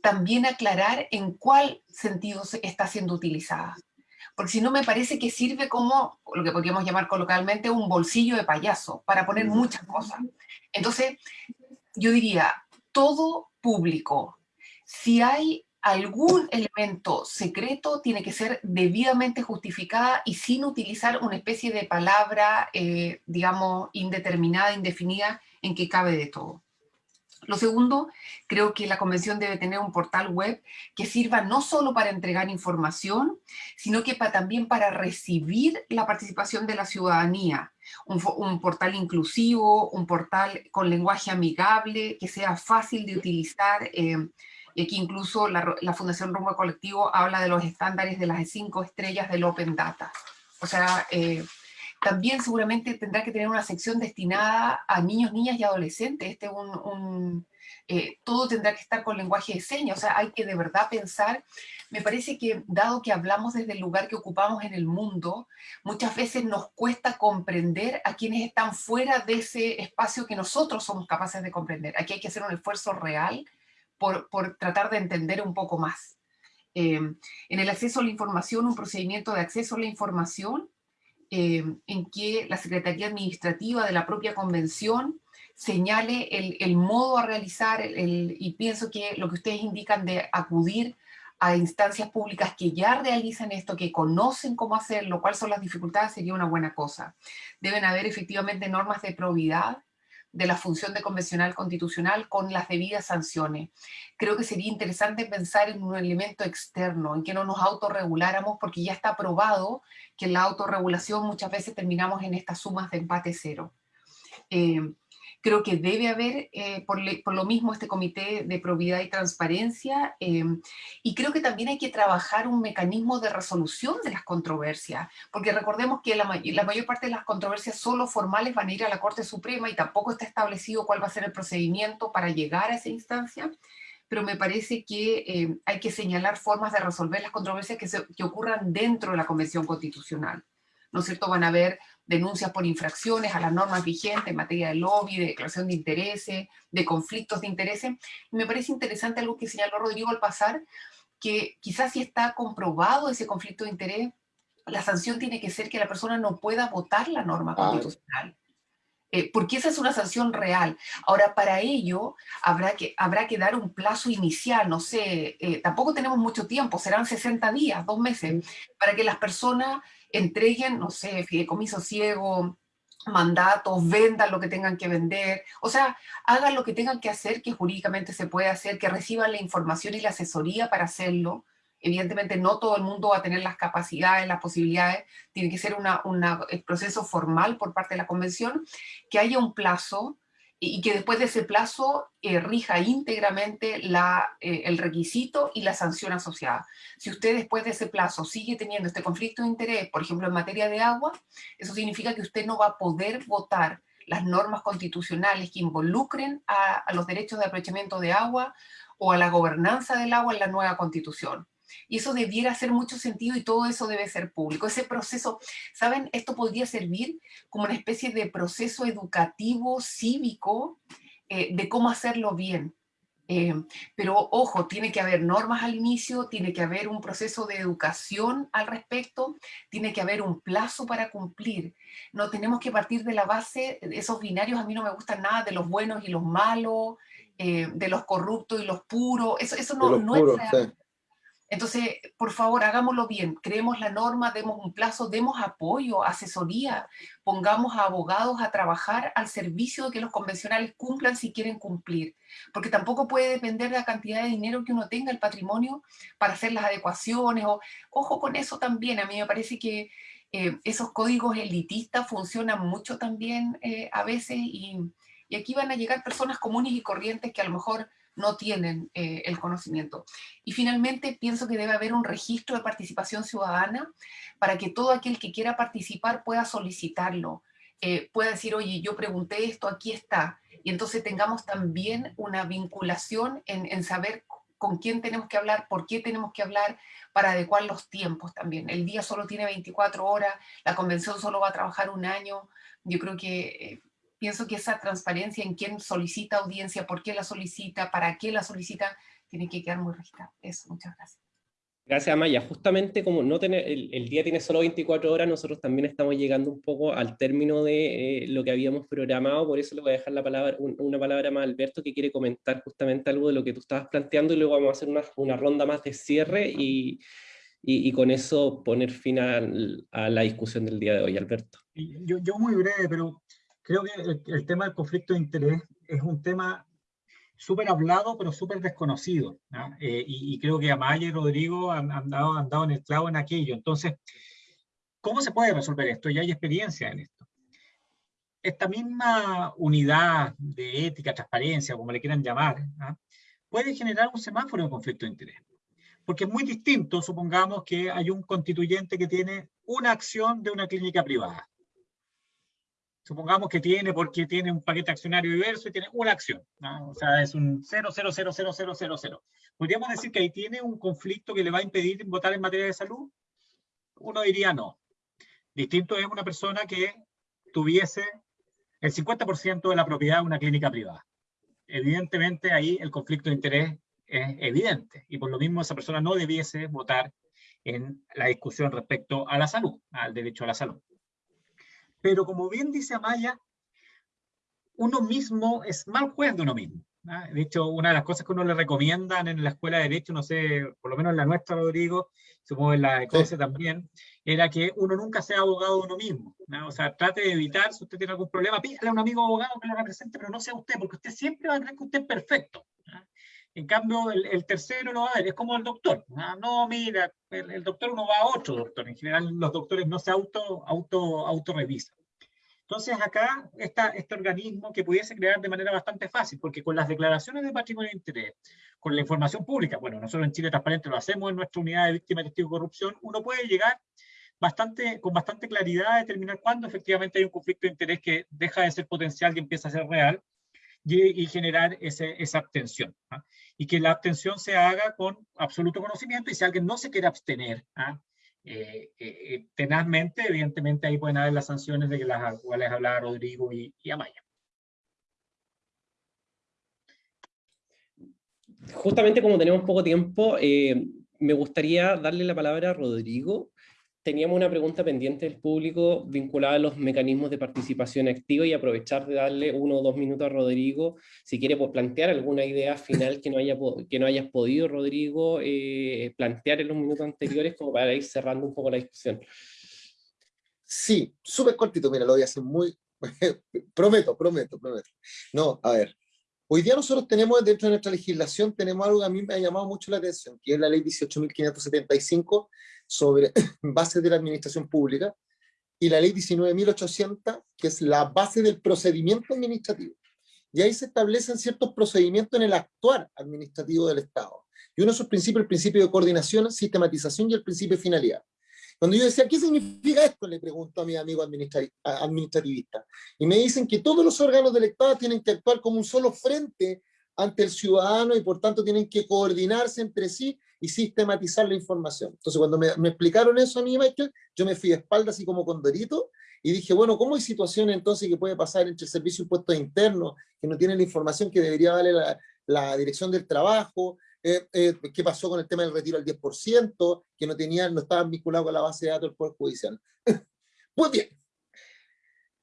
también aclarar en cuál sentido está siendo utilizada. Porque si no me parece que sirve como lo que podríamos llamar coloquialmente un bolsillo de payaso, para poner muchas cosas. Entonces, yo diría, todo público, si hay algún elemento secreto, tiene que ser debidamente justificada y sin utilizar una especie de palabra, eh, digamos, indeterminada, indefinida, en que cabe de todo. Lo segundo, creo que la convención debe tener un portal web que sirva no solo para entregar información, sino que también para recibir la participación de la ciudadanía. Un, portal inclusivo, un portal con lenguaje amigable, que sea fácil de utilizar, eh, y aquí incluso la, Fundación Rumbo Colectivo habla de los estándares de las cinco estrellas del Open Data. O sea, eh, también seguramente tendrá que tener una sección destinada a niños, niñas y adolescentes. Este un, eh, todo tendrá que estar con lenguaje de señas, o sea, hay que de verdad pensar. Me parece que, dado que hablamos desde el lugar que ocupamos en el mundo, muchas veces nos cuesta comprender a quienes están fuera de ese espacio que nosotros somos capaces de comprender. Aquí hay que hacer un esfuerzo real por, por tratar de entender un poco más. Eh, en el acceso a la información, un procedimiento de acceso a la información eh, en que la Secretaría Administrativa de la propia convención señale el, modo a realizar, y pienso que lo que ustedes indican de acudir a instancias públicas que ya realizan esto, que conocen cómo hacerlo, cuáles son las dificultades, sería una buena cosa. Deben haber efectivamente normas de probidad, de la función de convencional constitucional con las debidas sanciones. Creo que sería interesante pensar en un elemento externo, en que no nos autorreguláramos, porque ya está probado que en la autorregulación muchas veces terminamos en estas sumas de empate cero. Eh, Creo que debe haber, eh, por, lo mismo, este comité de probidad y transparencia, em, y creo que también hay que trabajar un mecanismo de resolución de las controversias, porque recordemos que la, mayor parte de las controversias solo formales van a ir a la Corte Suprema y tampoco está establecido cuál va a ser el procedimiento para llegar a esa instancia, pero me parece que em, hay que señalar formas de resolver las controversias que, que ocurran dentro de la Convención Constitucional. ¿No es cierto? Van a haber denuncias por infracciones a las normas vigentes en materia de lobby, de declaración de intereses, de conflictos de intereses. Me parece interesante algo que señaló Rodrigo al pasar, que quizás si está comprobado ese conflicto de interés, la sanción tiene que ser que la persona no pueda votar la norma ah. constitucional. Eh, porque esa es una sanción real. Ahora, para ello, habrá que, habrá que dar un plazo inicial, no sé, eh, tampoco tenemos mucho tiempo, serán 60 días, dos meses, para que las personas entreguen, no sé, fideicomiso ciego, mandatos, vendan lo que tengan que vender, o sea, hagan lo que tengan que hacer, que jurídicamente se puede hacer, que reciban la información y la asesoría para hacerlo. Evidentemente no todo el mundo va a tener las capacidades, las posibilidades, tiene que ser un proceso formal por parte de la convención, que haya un plazo y que después de ese plazo eh, rija íntegramente la, eh, el requisito y la sanción asociada. Si usted después de ese plazo sigue teniendo este conflicto de interés, por ejemplo en materia de agua, eso significa que usted no va a poder votar las normas constitucionales que involucren a, a los derechos de aprovechamiento de agua o a la gobernanza del agua en la nueva constitución. Y eso debiera hacer mucho sentido y todo eso debe ser público. Ese proceso, ¿saben? Esto podría servir como una especie de proceso educativo, cívico, eh, de cómo hacerlo bien. Eh, pero ojo, tiene que haber normas al inicio, tiene que haber un proceso de educación al respecto, tiene que haber un plazo para cumplir. No tenemos que partir de la base, esos binarios a mí no me gustan nada, de los buenos y los malos, eh, de los corruptos y los puros, eso, eso no, no es real. Entonces, por favor, hagámoslo bien, creemos la norma, demos un plazo, demos apoyo, asesoría, pongamos a abogados a trabajar al servicio de que los convencionales cumplan si quieren cumplir, porque tampoco puede depender de la cantidad de dinero que uno tenga el patrimonio para hacer las adecuaciones, o ojo con eso también, a mí me parece que eh, esos códigos elitistas funcionan mucho también eh, a veces y, y aquí van a llegar personas comunes y corrientes que a lo mejor no tienen eh, el conocimiento. Y finalmente pienso que debe haber un registro de participación ciudadana para que todo aquel que quiera participar pueda solicitarlo, eh, pueda decir, oye, yo pregunté esto, aquí está, y entonces tengamos también una vinculación en, saber con quién tenemos que hablar, por qué tenemos que hablar, para adecuar los tiempos también. El día solo tiene 24 horas, la convención solo va a trabajar un año. Yo creo que, eh, pienso que esa transparencia en quién solicita audiencia, por qué la solicita, para qué la solicita, tiene que quedar muy registrada. Eso, muchas gracias. Gracias, Amaya. Justamente como no tener, el, día tiene solo 24 horas, nosotros también estamos llegando un poco al término de eh, lo que habíamos programado, por eso le voy a dejar la palabra, una palabra más a Alberto que quiere comentar justamente algo de lo que tú estabas planteando y luego vamos a hacer una, una ronda más de cierre y, y, con eso poner fin a, la discusión del día de hoy. Alberto. Yo, yo muy breve, pero creo que el, el tema del conflicto de interés es un tema súper hablado, pero súper desconocido. Eh, y, creo que Amaya y Rodrigo han, dado, en el clavo en aquello. Entonces, ¿cómo se puede resolver esto? Ya hay experiencia en esto. Esta misma unidad de ética, transparencia, como le quieran llamar, puede generar un semáforo de conflicto de interés. Porque es muy distinto, supongamos que hay un constituyente que tiene una acción de una clínica privada supongamos que tiene, porque tiene un paquete accionario diverso y tiene una acción, o sea, es un 0,0000000. ¿Podríamos decir que ahí tiene un conflicto que le va a impedir votar en materia de salud? Uno diría no. Distinto es una persona que tuviese el 50% de la propiedad de una clínica privada. Evidentemente ahí el conflicto de interés es evidente y por lo mismo esa persona no debiese votar en la discusión respecto a la salud, al derecho a la salud. Pero como bien dice Amaya, uno mismo es mal juez de uno mismo. ¿ah? De hecho, una de las cosas que uno le recomiendan en la escuela de Derecho, no sé, por lo menos en la nuestra, Rodrigo, supongo en la de COSE también, era que uno nunca sea abogado de uno mismo. O sea, trate de evitar, si usted tiene algún problema, pídale a un amigo abogado que lo represente, pero no sea usted, porque usted siempre va a creer que usted es perfecto. En cambio, el, tercero lo va a ver, es como el doctor. No, mira, el, doctor uno va a otro doctor. En general, los doctores no se auto, auto, auto revisan. Entonces, acá este organismo que pudiese crear de manera bastante fácil, porque con las declaraciones de patrimonio de interés, con la información pública, bueno, nosotros en Chile Transparente lo hacemos en nuestra unidad de víctimas de testigo de corrupción, uno puede llegar bastante, con bastante claridad a determinar cuándo efectivamente hay un conflicto de interés que deja de ser potencial y empieza a ser real, y, generar esa abstención. ¿ah? Y que la abstención se haga con absoluto conocimiento y si alguien no se quiere abstener, ¿ah? eh, eh, eh, tenazmente, evidentemente ahí pueden haber las sanciones de las cuales hablaba Rodrigo y Amaya. Justamente como tenemos poco tiempo, me gustaría darle la palabra a Rodrigo teníamos una pregunta pendiente del público vinculada a los mecanismos de participación activa y aprovechar de darle uno o dos minutos a Rodrigo, si quiere pues, plantear alguna idea final que no, haya, que no hayas podido, Rodrigo, eh, plantear en los minutos anteriores como para ir cerrando un poco la discusión. Sí, súper cortito, mira, lo voy a hacer muy... prometo, prometo, prometo. No, a ver, Hoy día nosotros tenemos dentro de nuestra legislación, tenemos algo que a mí me ha llamado mucho la atención, que es la ley 18.575 sobre bases de la administración pública, y la ley 19.800, que es la base del procedimiento administrativo. Y ahí se establecen ciertos procedimientos en el actuar administrativo del Estado. Y uno de esos principios, el principio de coordinación, sistematización y el principio de finalidad. Cuando yo decía, ¿qué significa esto? Le pregunto a mi amigo administrativista. Y me dicen que todos los órganos del Estado tienen que actuar como un solo frente ante el ciudadano y por tanto tienen que coordinarse entre sí y sistematizar la información. Entonces cuando me, explicaron eso a mí, Michael, yo me fui de espalda así como con Dorito y dije, bueno, ¿cómo hay situaciones entonces que puede pasar entre el Servicio de Impuestos Internos, que no tiene la información que debería darle la, la Dirección del Trabajo, eh, eh, qué pasó con el tema del retiro al 10%, que no, tenían, no estaban vinculados con la base de datos del Poder Judicial. pues bien,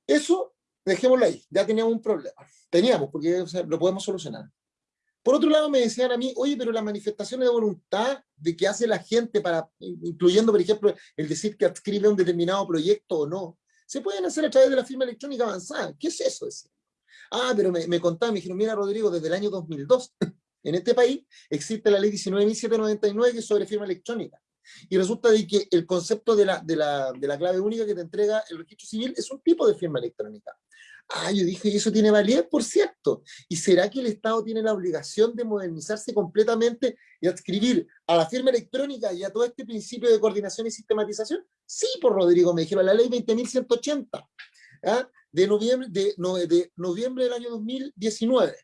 eso dejémoslo ahí, ya teníamos un problema. Teníamos, porque lo podemos solucionar. Por otro lado, me decían a mí, oye, pero las manifestaciones de voluntad de que hace la gente para, incluyendo, por ejemplo, el decir que adscribe un determinado proyecto o no, se pueden hacer a través de la firma electrónica avanzada. ¿Qué es eso? Ah, pero me, me contaban, me dijeron, mira, Rodrigo, desde el año 2002 en este país existe la ley 19.799 que es sobre firma electrónica. Y resulta de que el concepto de la, de, la, de la clave única que te entrega el registro civil es un tipo de firma electrónica. Ah, yo dije, ¿y eso tiene validez? Por cierto. ¿Y será que el Estado tiene la obligación de modernizarse completamente y adscribir a la firma electrónica y a todo este principio de coordinación y sistematización? Sí, por Rodrigo, me dijeron, la ley 20.180, ¿ah? de, noviembre, de, de noviembre del año 2019.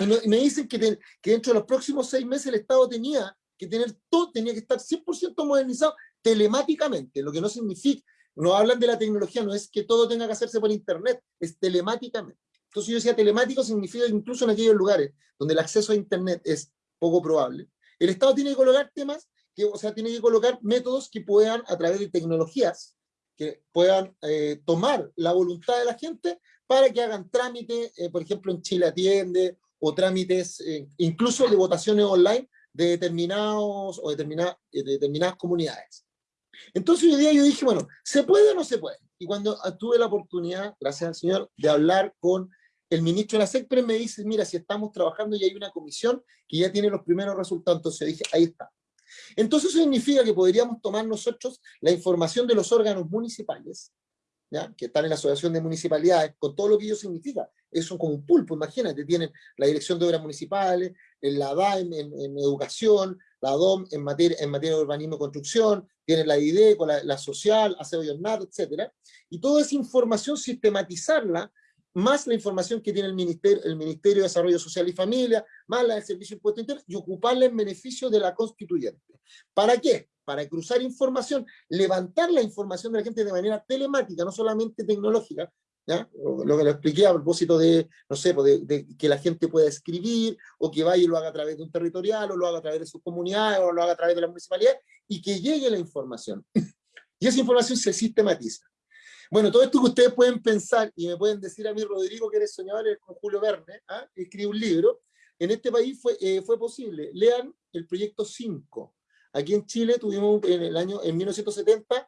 Y, me dicen que, que dentro de los próximos seis meses el Estado tenía que tener todo, tenía que estar 100% modernizado telemáticamente, lo que no significa, no hablan de la tecnología, no es que todo tenga que hacerse por internet, es telemáticamente. Entonces yo decía, telemático significa incluso en aquellos lugares donde el acceso a internet es poco probable. El Estado tiene que colocar temas, o sea, tiene que colocar métodos que puedan, a través de tecnologías, que puedan eh, tomar la voluntad de la gente para que hagan trámites, eh, por ejemplo en Chile Atiende, o trámites eh, incluso de votaciones online de determinados o determinadas, determinadas comunidades. Entonces hoy día yo dije, bueno, ¿se puede o no se puede? Y cuando tuve la oportunidad, gracias al Señor, de hablar con el ministro de la SECPRE, me dice, mira, si estamos trabajando y hay una comisión que ya tiene los primeros resultados, entonces dije, ahí está. Entonces eso significa que podríamos tomar nosotros la información de los órganos municipales, que están en la Asociación de Municipalidades, con todo lo que ello significa. Eso como un pulpo, imagínate, tienen la Dirección de Obras Municipales, la DAEM en, educación, la DOM en materia, en materia de urbanismo y construcción, tienen la IDECO, la, la social, aseo y ornato, etc. Y toda esa información sistematizarla más la información que tiene el Ministerio, el Ministerio de Desarrollo Social y Familia, más la del Servicio de Impuesto Interno, y ocuparla en beneficio de la constituyente. ¿Para qué? Para cruzar información, levantar la información de la gente de manera telemática, no solamente tecnológica, ¿ya? lo que lo expliqué a propósito de, no sé, pues de, que la gente pueda escribir, o que vaya y lo haga a través de un territorial, o lo haga a través de sus comunidades, o lo haga a través de la municipalidad, y que llegue la información. Y esa información se sistematiza. Bueno, todo esto que ustedes pueden pensar y me pueden decir a mí, Rodrigo, que eres soñador, eres con Julio Verne, ¿ah? escribe un libro, en este país fue, eh, fue posible. Lean el proyecto 5. Aquí en Chile tuvimos en el año, en 1970,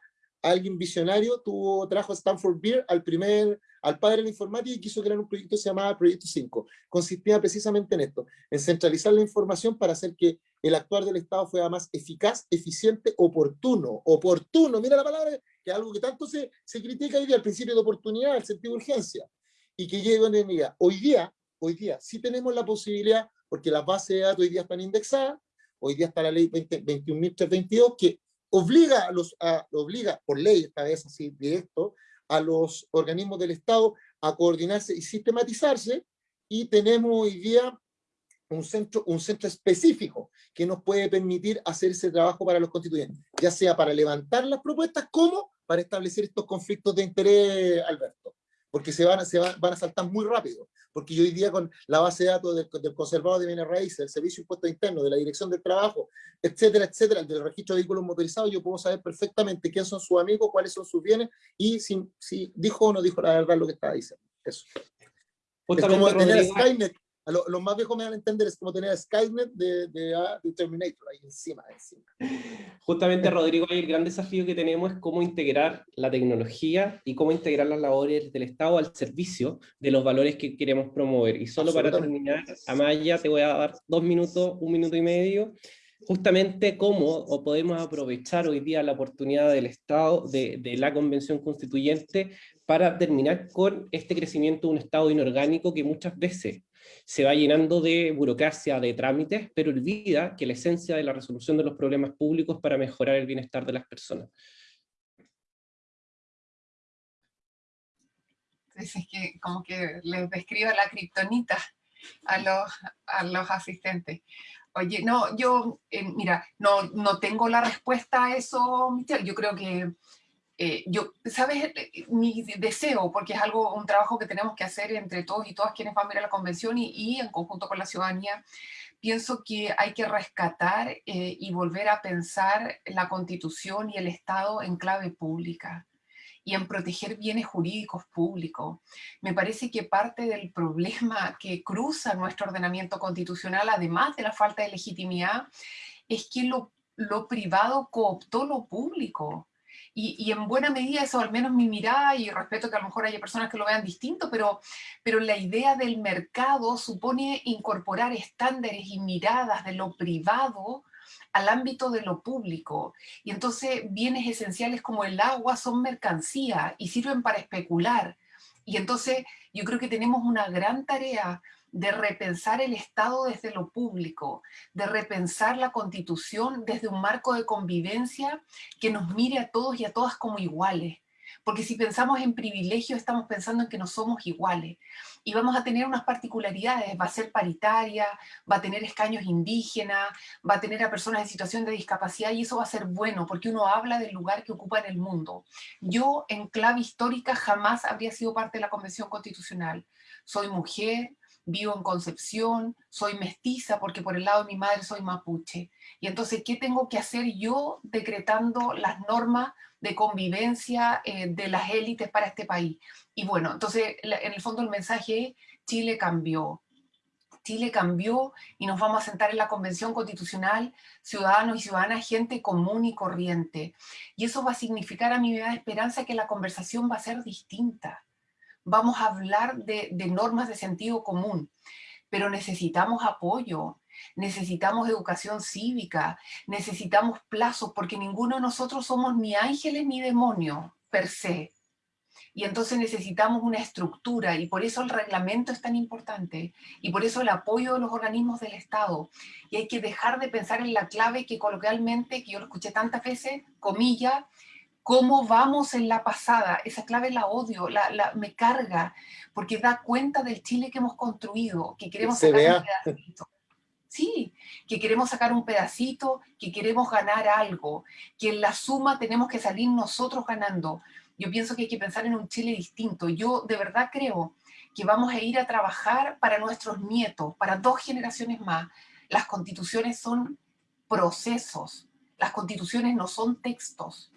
alguien visionario tuvo, trajo Stanford Beer al primer, al padre de la informática y quiso crear un proyecto que se llamaba Proyecto 5. Consistía precisamente en esto, en centralizar la información para hacer que el actuar del Estado fuera más eficaz, eficiente, oportuno. Oportuno, mira la palabra, que es algo que tanto se, se critica hoy día, el principio de oportunidad, el sentido de urgencia, y que llegue a unidad. Hoy día, hoy día, sí tenemos la posibilidad, porque las bases de datos hoy día están indexadas, hoy día está la ley 21.322, que obliga, a los, obliga por ley, esta vez así directo, a los organismos del Estado a coordinarse y sistematizarse, y tenemos hoy día un centro, un centro específico que nos puede permitir hacer ese trabajo para los constituyentes, ya sea para levantar las propuestas como para establecer estos conflictos de interés, Alberto porque se van, se van, van, a saltar muy rápido, porque yo hoy día con la base de datos del, del conservador de bienes raíces, del servicio de impuestos internos, de la dirección del trabajo, etcétera, etcétera, del registro de vehículos motorizados, yo puedo saber perfectamente quién son sus amigos, cuáles son sus bienes, y si, si dijo o no dijo la verdad lo que estaba diciendo. Eso. es como tener Skynet, los más viejos me van a entender, es como tener a Skynet de, ah, de, Terminator ahí encima, encima. Justamente, Rodrigo, el gran desafío que tenemos es cómo integrar la tecnología y cómo integrar las labores del Estado al servicio de los valores que queremos promover. Y solo para terminar, Amaya, te voy a dar dos minutos, un minuto y medio, justamente cómo o podemos aprovechar hoy día la oportunidad del Estado, de, de, la Convención Constituyente, para terminar con este crecimiento de un Estado inorgánico que muchas veces se va llenando de burocracia, de trámites, pero olvida que la esencia de la resolución de los problemas públicos para mejorar el bienestar de las personas. Es que como que les describa la kriptonita a los, a los asistentes. Oye, no, yo, eh, mira, no, no tengo la respuesta a eso, Michelle. Yo creo que eh, yo, ¿sabes? Eh, mi deseo, porque es algo, un trabajo que tenemos que hacer entre todos y todas quienes van a ir la convención y, en conjunto con la ciudadanía, pienso que hay que rescatar eh, y volver a pensar la constitución y el Estado en clave pública y en proteger bienes jurídicos públicos. Me parece que parte del problema que cruza nuestro ordenamiento constitucional, además de la falta de legitimidad, es que lo privado cooptó lo público. Y, en buena medida eso, al menos mi mirada, y respeto que a lo mejor haya personas que lo vean distinto, pero, pero la idea del mercado supone incorporar estándares y miradas de lo privado al ámbito de lo público. Y entonces bienes esenciales como el agua son mercancía y sirven para especular. Y entonces yo creo que tenemos una gran tarea de repensar el Estado desde lo público, de repensar la Constitución desde un marco de convivencia que nos mire a todos y a todas como iguales. porque si pensamos en privilegio estamos pensando en que no somos iguales y vamos a tener unas particularidades, va a ser paritaria, va a tener escaños indígenas, va a tener a personas en situación de discapacidad y eso va a ser bueno porque uno habla del lugar que ocupa en el mundo. Yo en clave histórica jamás habría sido parte de la Convención Constitucional. Soy mujer, vivo en Concepción, soy mestiza porque por el lado de mi madre soy mapuche. Y entonces, ¿qué tengo que hacer yo decretando las normas de convivencia eh, de las élites para este país? Y bueno, entonces, en el fondo el mensaje es, Chile cambió. Chile cambió y nos vamos a sentar en la Convención Constitucional, ciudadanos y ciudadanas, gente común y corriente. Y eso va a significar a mi vida de esperanza que la conversación va a ser distinta vamos a hablar de, normas de sentido común, pero necesitamos apoyo, necesitamos educación cívica, necesitamos plazos, porque ninguno de nosotros somos ni ángeles ni demonios, per se. Y entonces necesitamos una estructura, y por eso el reglamento es tan importante, y por eso el apoyo de los organismos del Estado. Y hay que dejar de pensar en la clave que coloquialmente, que yo lo escuché tantas veces, comilla, cómo vamos en la pasada, esa clave la odio, la, me carga, porque da cuenta del Chile que hemos construido, que queremos sacar un pedacito. Sí, que queremos sacar un pedacito, que queremos ganar algo, que en la suma tenemos que salir nosotros ganando. Yo pienso que hay que pensar en un Chile distinto. Yo de verdad creo que vamos a ir a trabajar para nuestros nietos, para dos generaciones más. Las constituciones son procesos, las constituciones no son textos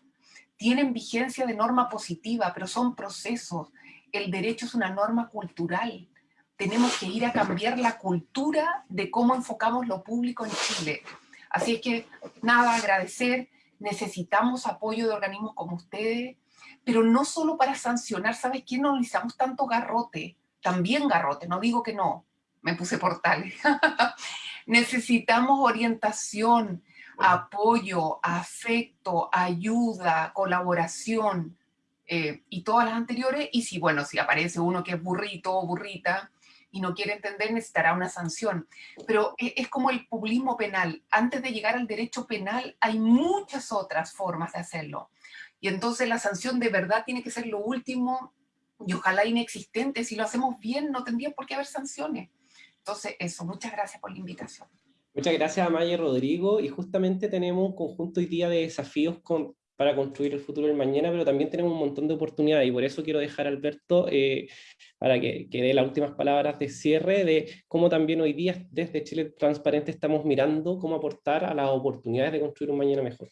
tienen vigencia de norma positiva, pero son procesos. El derecho es una norma cultural. Tenemos que ir a cambiar la cultura de cómo enfocamos lo público en Chile. Así es que, nada, agradecer. Necesitamos apoyo de organismos como ustedes, pero no solo para sancionar. ¿Sabes qué? No necesitamos tanto garrote. También garrote, no digo que no. Me puse portales. necesitamos orientación, apoyo, afecto, ayuda, colaboración eh, y todas las anteriores. Y si, bueno, si aparece uno que es burrito o burrita y no quiere entender, necesitará una sanción. Pero es, es como el populismo penal. Antes de llegar al derecho penal hay muchas otras formas de hacerlo. Y entonces la sanción de verdad tiene que ser lo último y ojalá inexistente. Si lo hacemos bien, no tendría por qué haber sanciones. Entonces, eso, muchas gracias por la invitación. Muchas gracias a Maya y Rodrigo, y justamente tenemos un conjunto hoy día de desafíos para construir el futuro del mañana, pero también tenemos un montón de oportunidades, y por eso quiero dejar a Alberto eh, para que, que dé las últimas palabras de cierre de cómo también hoy día desde Chile Transparente estamos mirando cómo aportar a las oportunidades de construir un mañana mejor.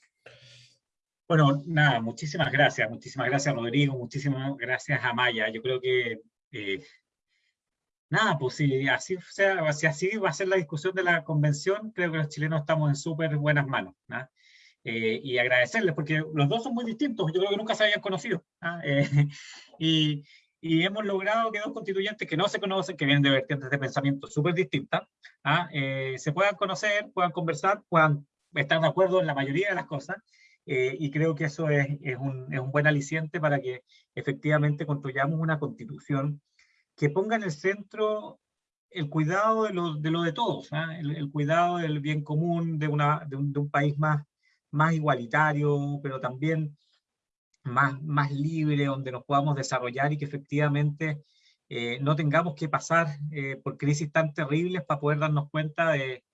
Bueno, nada, muchísimas gracias, muchísimas gracias Rodrigo, muchísimas gracias a Maya. Yo creo que eh, nada, pues si así, sea, si así va a ser la discusión de la convención, creo que los chilenos estamos en súper buenas manos. Eh, y agradecerles, porque los dos son muy distintos, yo creo que nunca se habían conocido. Eh, y, y, hemos logrado que dos constituyentes que no se conocen, que vienen de vertientes de pensamiento súper distintas, ¿ah? eh, se puedan conocer, puedan conversar, puedan estar de acuerdo en la mayoría de las cosas, y creo que eso es, es, un, es un buen aliciente para que efectivamente construyamos una constitución que ponga en el centro el cuidado de lo de, lo de todos, ¿ah? el, cuidado del bien común de, una, de, un, país más, más igualitario, pero también más, más libre, donde nos podamos desarrollar y que efectivamente eh, no tengamos que pasar eh, por crisis tan terribles para poder darnos cuenta de,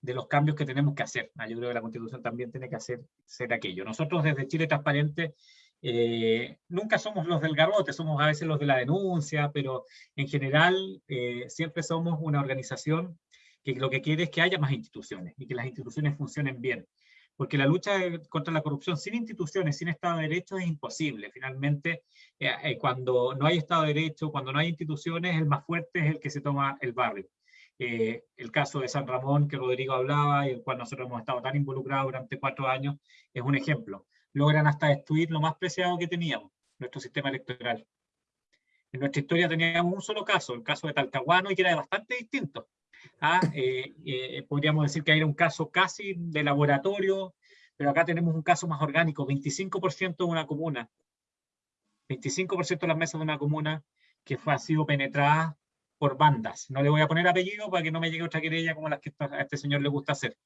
de los cambios que tenemos que hacer. Ah, yo creo que la Constitución también tiene que hacer ser aquello. Nosotros desde Chile Transparente eh, nunca somos los del garrote, somos a veces los de la denuncia, pero en general eh, siempre somos una organización que lo que quiere es que haya más instituciones y que las instituciones funcionen bien. Porque la lucha contra la corrupción sin instituciones, sin Estado de Derecho es imposible. Finalmente, eh, cuando no hay Estado de Derecho, cuando no hay instituciones, el más fuerte es el que se toma el barrio. el caso de San Ramón, que Rodrigo hablaba y el cual nosotros hemos estado tan involucrados durante cuatro años, es un ejemplo logran hasta destruir lo más preciado que teníamos, nuestro sistema electoral. En nuestra historia teníamos un solo caso, el caso de Talcahuano, y que era bastante distinto. ¿ah? Eh, eh, podríamos decir que era un caso casi de laboratorio, pero acá tenemos un caso más orgánico, 25% de una comuna, 25% de las mesas de una comuna que fue, ha sido penetrada por bandas. No le voy a poner apellido para que no me llegue otra querella como las que a este señor le gusta hacer,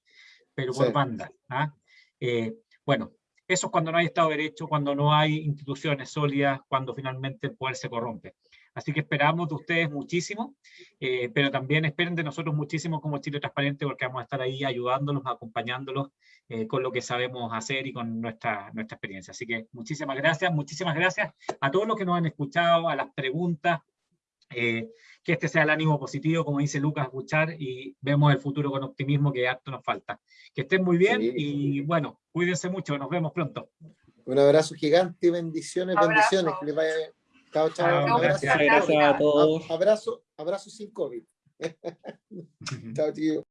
pero por bandas. ¿ah? Eh, bueno, Eso es cuando no hay Estado de Derecho, cuando no hay instituciones sólidas, cuando finalmente el poder se corrompe. Así que esperamos de ustedes muchísimo, eh, pero también esperen de nosotros muchísimo como Chile Transparente, porque vamos a estar ahí ayudándolos, acompañándolos eh, con lo que sabemos hacer y con nuestra, nuestra experiencia. Así que muchísimas gracias, muchísimas gracias a todos los que nos han escuchado, a las preguntas, eh, que este sea el ánimo positivo, como dice Lucas Buchar, y vemos el futuro con optimismo que harto nos falta. Que estén muy bien Sí. y bueno, cuídense mucho, nos vemos pronto. Un abrazo gigante y bendiciones, Abrazo. bendiciones. Que les vaya bien. Chao, chao. Chao, Un abrazo. gracias. Gracias a todos. Abrazo, abrazo sin COVID. Chao, tío.